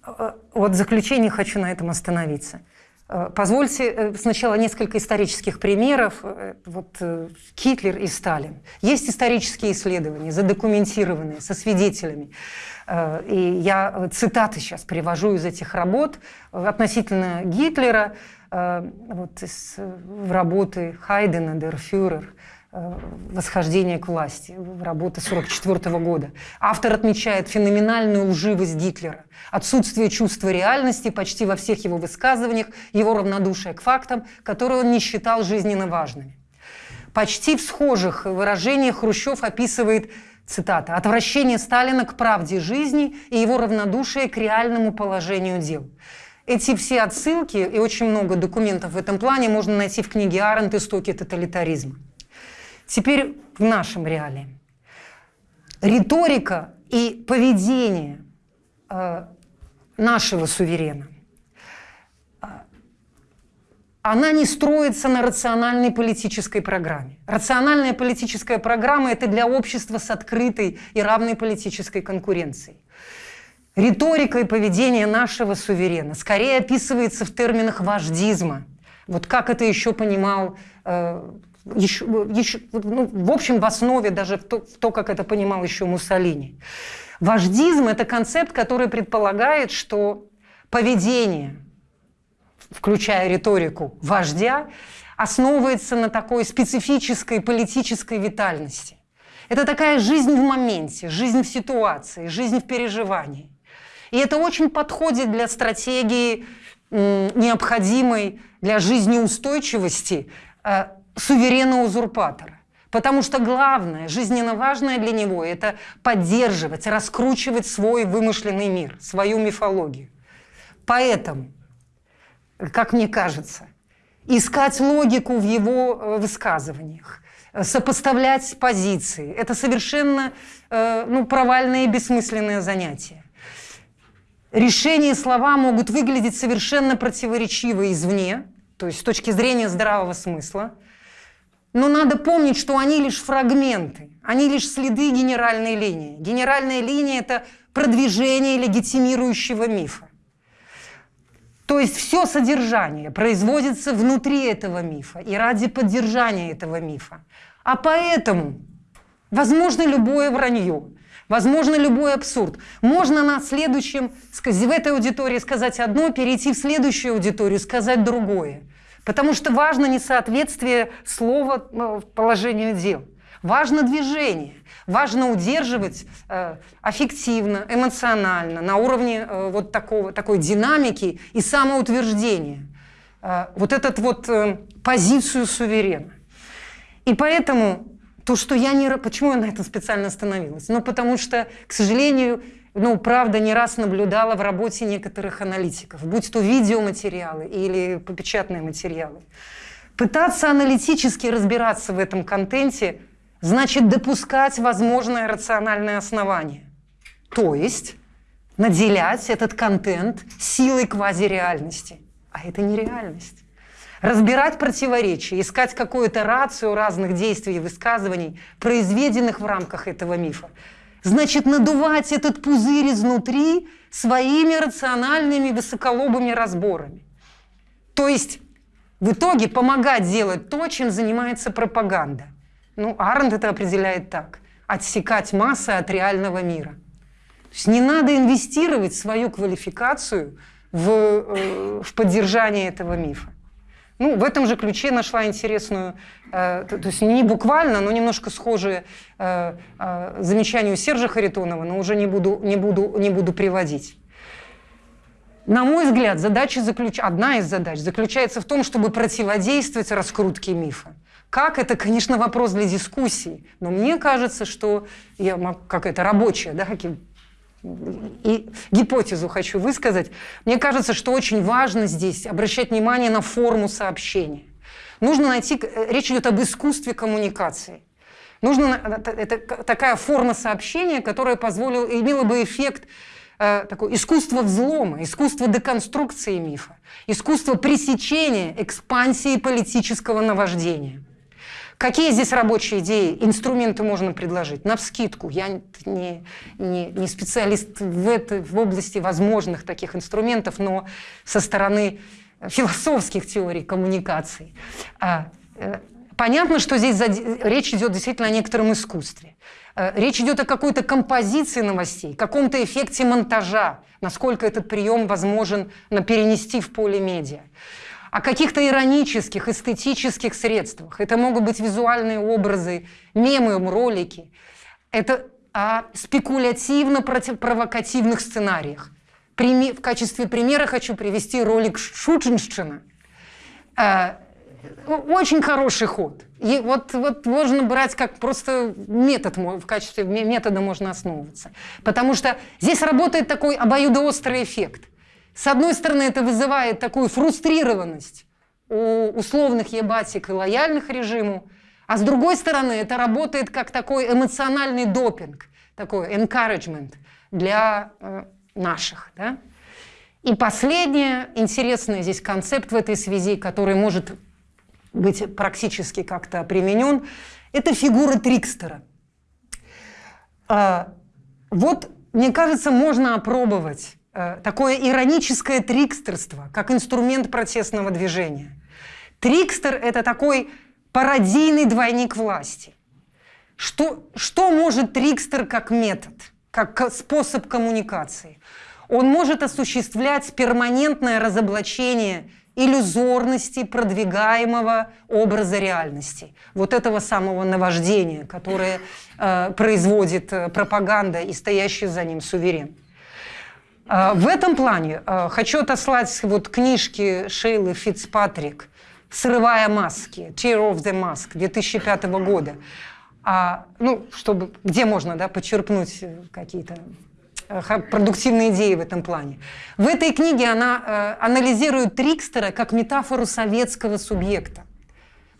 А, вот в заключение хочу на этом остановиться. А, позвольте э, сначала несколько исторических примеров. Э, вот э, Гитлер и Сталин. Есть исторические исследования, задокументированные, со свидетелями. И я цитаты сейчас привожу из этих работ относительно Гитлера, вот из работы Хайдена «Der Führer», восхождение к власти, работа 1944 года. Автор отмечает феноменальную лживость Гитлера, отсутствие чувства реальности почти во всех его высказываниях, его равнодушие к фактам, которые он не считал жизненно важными. Почти в схожих выражениях Хрущев описывает цитата, «отвращение Сталина к правде жизни и его равнодушие к реальному положению дел». Эти все отсылки и очень много документов в этом плане можно найти в книге Арендт «Истоки тоталитаризма». Теперь в нашем реалии. Риторика и поведение э, нашего суверена, э, она не строится на рациональной политической программе. Рациональная политическая программа – это для общества с открытой и равной политической конкуренцией. Риторика и поведение нашего суверена скорее описывается в терминах вождизма. Вот как это еще понимал э, еще, еще, ну, в общем, в основе даже в то, в то, как это понимал еще Муссолини. Вождизм – это концепт, который предполагает, что поведение, включая риторику вождя, основывается на такой специфической политической витальности. Это такая жизнь в моменте, жизнь в ситуации, жизнь в переживании. И это очень подходит для стратегии, необходимой для жизнеустойчивости э, суверена-узурпатора. Потому что главное, жизненно важное для него – это поддерживать, раскручивать свой вымышленный мир, свою мифологию. Поэтому, как мне кажется, искать логику в его э, высказываниях, сопоставлять позиции – это совершенно э, ну, провальное и бессмысленное занятие. Решения слова могут выглядеть совершенно противоречиво извне, то есть с точки зрения здравого смысла – но надо помнить, что они лишь фрагменты, они лишь следы генеральной линии. Генеральная линия – это продвижение легитимирующего мифа. То есть все содержание производится внутри этого мифа и ради поддержания этого мифа. А поэтому возможно любое вранье, возможно любой абсурд. Можно на следующем, в этой аудитории сказать одно, перейти в следующую аудиторию, сказать другое. Потому что важно несоответствие слова ну, положению дел. Важно движение, важно удерживать э, аффективно, эмоционально, на уровне э, вот такого, такой динамики и самоутверждения. Э, вот этот вот э, позицию суверена. И поэтому то, что я не... Почему я на этом специально остановилась? Ну, потому что, к сожалению, ну, правда, не раз наблюдала в работе некоторых аналитиков, будь то видеоматериалы или печатные материалы. Пытаться аналитически разбираться в этом контенте значит допускать возможное рациональное основание. То есть наделять этот контент силой квазиреальности. А это не реальность. Разбирать противоречия, искать какую-то рацию разных действий и высказываний, произведенных в рамках этого мифа, значит надувать этот пузырь изнутри своими рациональными высоколобыми разборами. То есть в итоге помогать делать то, чем занимается пропаганда. Ну, Арнд это определяет так. отсекать массы от реального мира. То есть не надо инвестировать свою квалификацию в, э, в поддержание этого мифа. Ну, в этом же ключе нашла интересную, э, то, есть не буквально, но немножко схожие э, э, замечанию Сержа Харитонова, но уже не буду, не буду, не буду приводить. На мой взгляд, задача заключ... одна из задач заключается в том, чтобы противодействовать раскрутке мифа. Как это, конечно, вопрос для дискуссии, но мне кажется, что я как это рабочая, да, и гипотезу хочу высказать. Мне кажется, что очень важно здесь обращать внимание на форму сообщения. Нужно найти, э, речь идет об искусстве коммуникации. Нужно, э, это такая форма сообщения, которая позволила, имела бы эффект э, такое искусство взлома, искусство деконструкции мифа, искусство пресечения экспансии политического наваждения. Какие здесь рабочие идеи, инструменты можно предложить? На вскидку. Я не, не, не специалист в, этой, в области возможных таких инструментов, но со стороны философских теорий коммуникации. А, э, понятно, что здесь речь идет действительно о некотором искусстве. Э, речь идет о какой-то композиции новостей, каком-то эффекте монтажа, насколько этот прием возможен перенести в поле медиа о каких-то иронических, эстетических средствах. Это могут быть визуальные образы, мемы, ролики. Это о спекулятивно-провокативных сценариях. В качестве примера хочу привести ролик Шучинщина. Э, очень хороший ход. И вот, вот можно брать как просто метод, в качестве метода можно основываться. Потому что здесь работает такой обоюдоострый эффект – с одной стороны, это вызывает такую фрустрированность у условных ебатик и лояльных режиму, а с другой стороны, это работает как такой эмоциональный допинг, такой encouragement для э, наших. Да? И последнее, интересный здесь концепт в этой связи, который может быть практически как-то применен, это фигура трикстера. Э, вот, мне кажется, можно опробовать такое ироническое трикстерство, как инструмент протестного движения. Трикстер – это такой пародийный двойник власти. Что, что может трикстер как метод, как способ коммуникации? Он может осуществлять перманентное разоблачение иллюзорности продвигаемого образа реальности, вот этого самого наваждения, которое э, производит э, пропаганда и стоящий за ним суверен. А, в этом плане а, хочу отослать вот книжки Шейлы Фицпатрик «Срывая маски», «Tear of the Mask» 2005 года. А, ну, чтобы, где можно да, почерпнуть какие-то э, продуктивные идеи в этом плане. В этой книге она э, анализирует Трикстера как метафору советского субъекта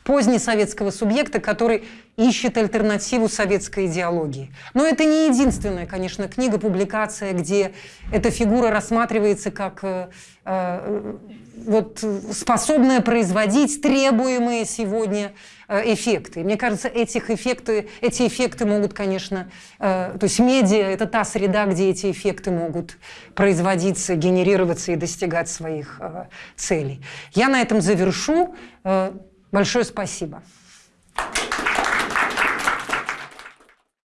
позднесоветского субъекта, который ищет альтернативу советской идеологии. Но это не единственная, конечно, книга, публикация, где эта фигура рассматривается как э, э, вот, способная производить требуемые сегодня э, эффекты. Мне кажется, этих эффекты, эти эффекты могут, конечно, э, то есть медиа – это та среда, где эти эффекты могут производиться, генерироваться и достигать своих э, целей. Я на этом завершу. Э, Большое спасибо.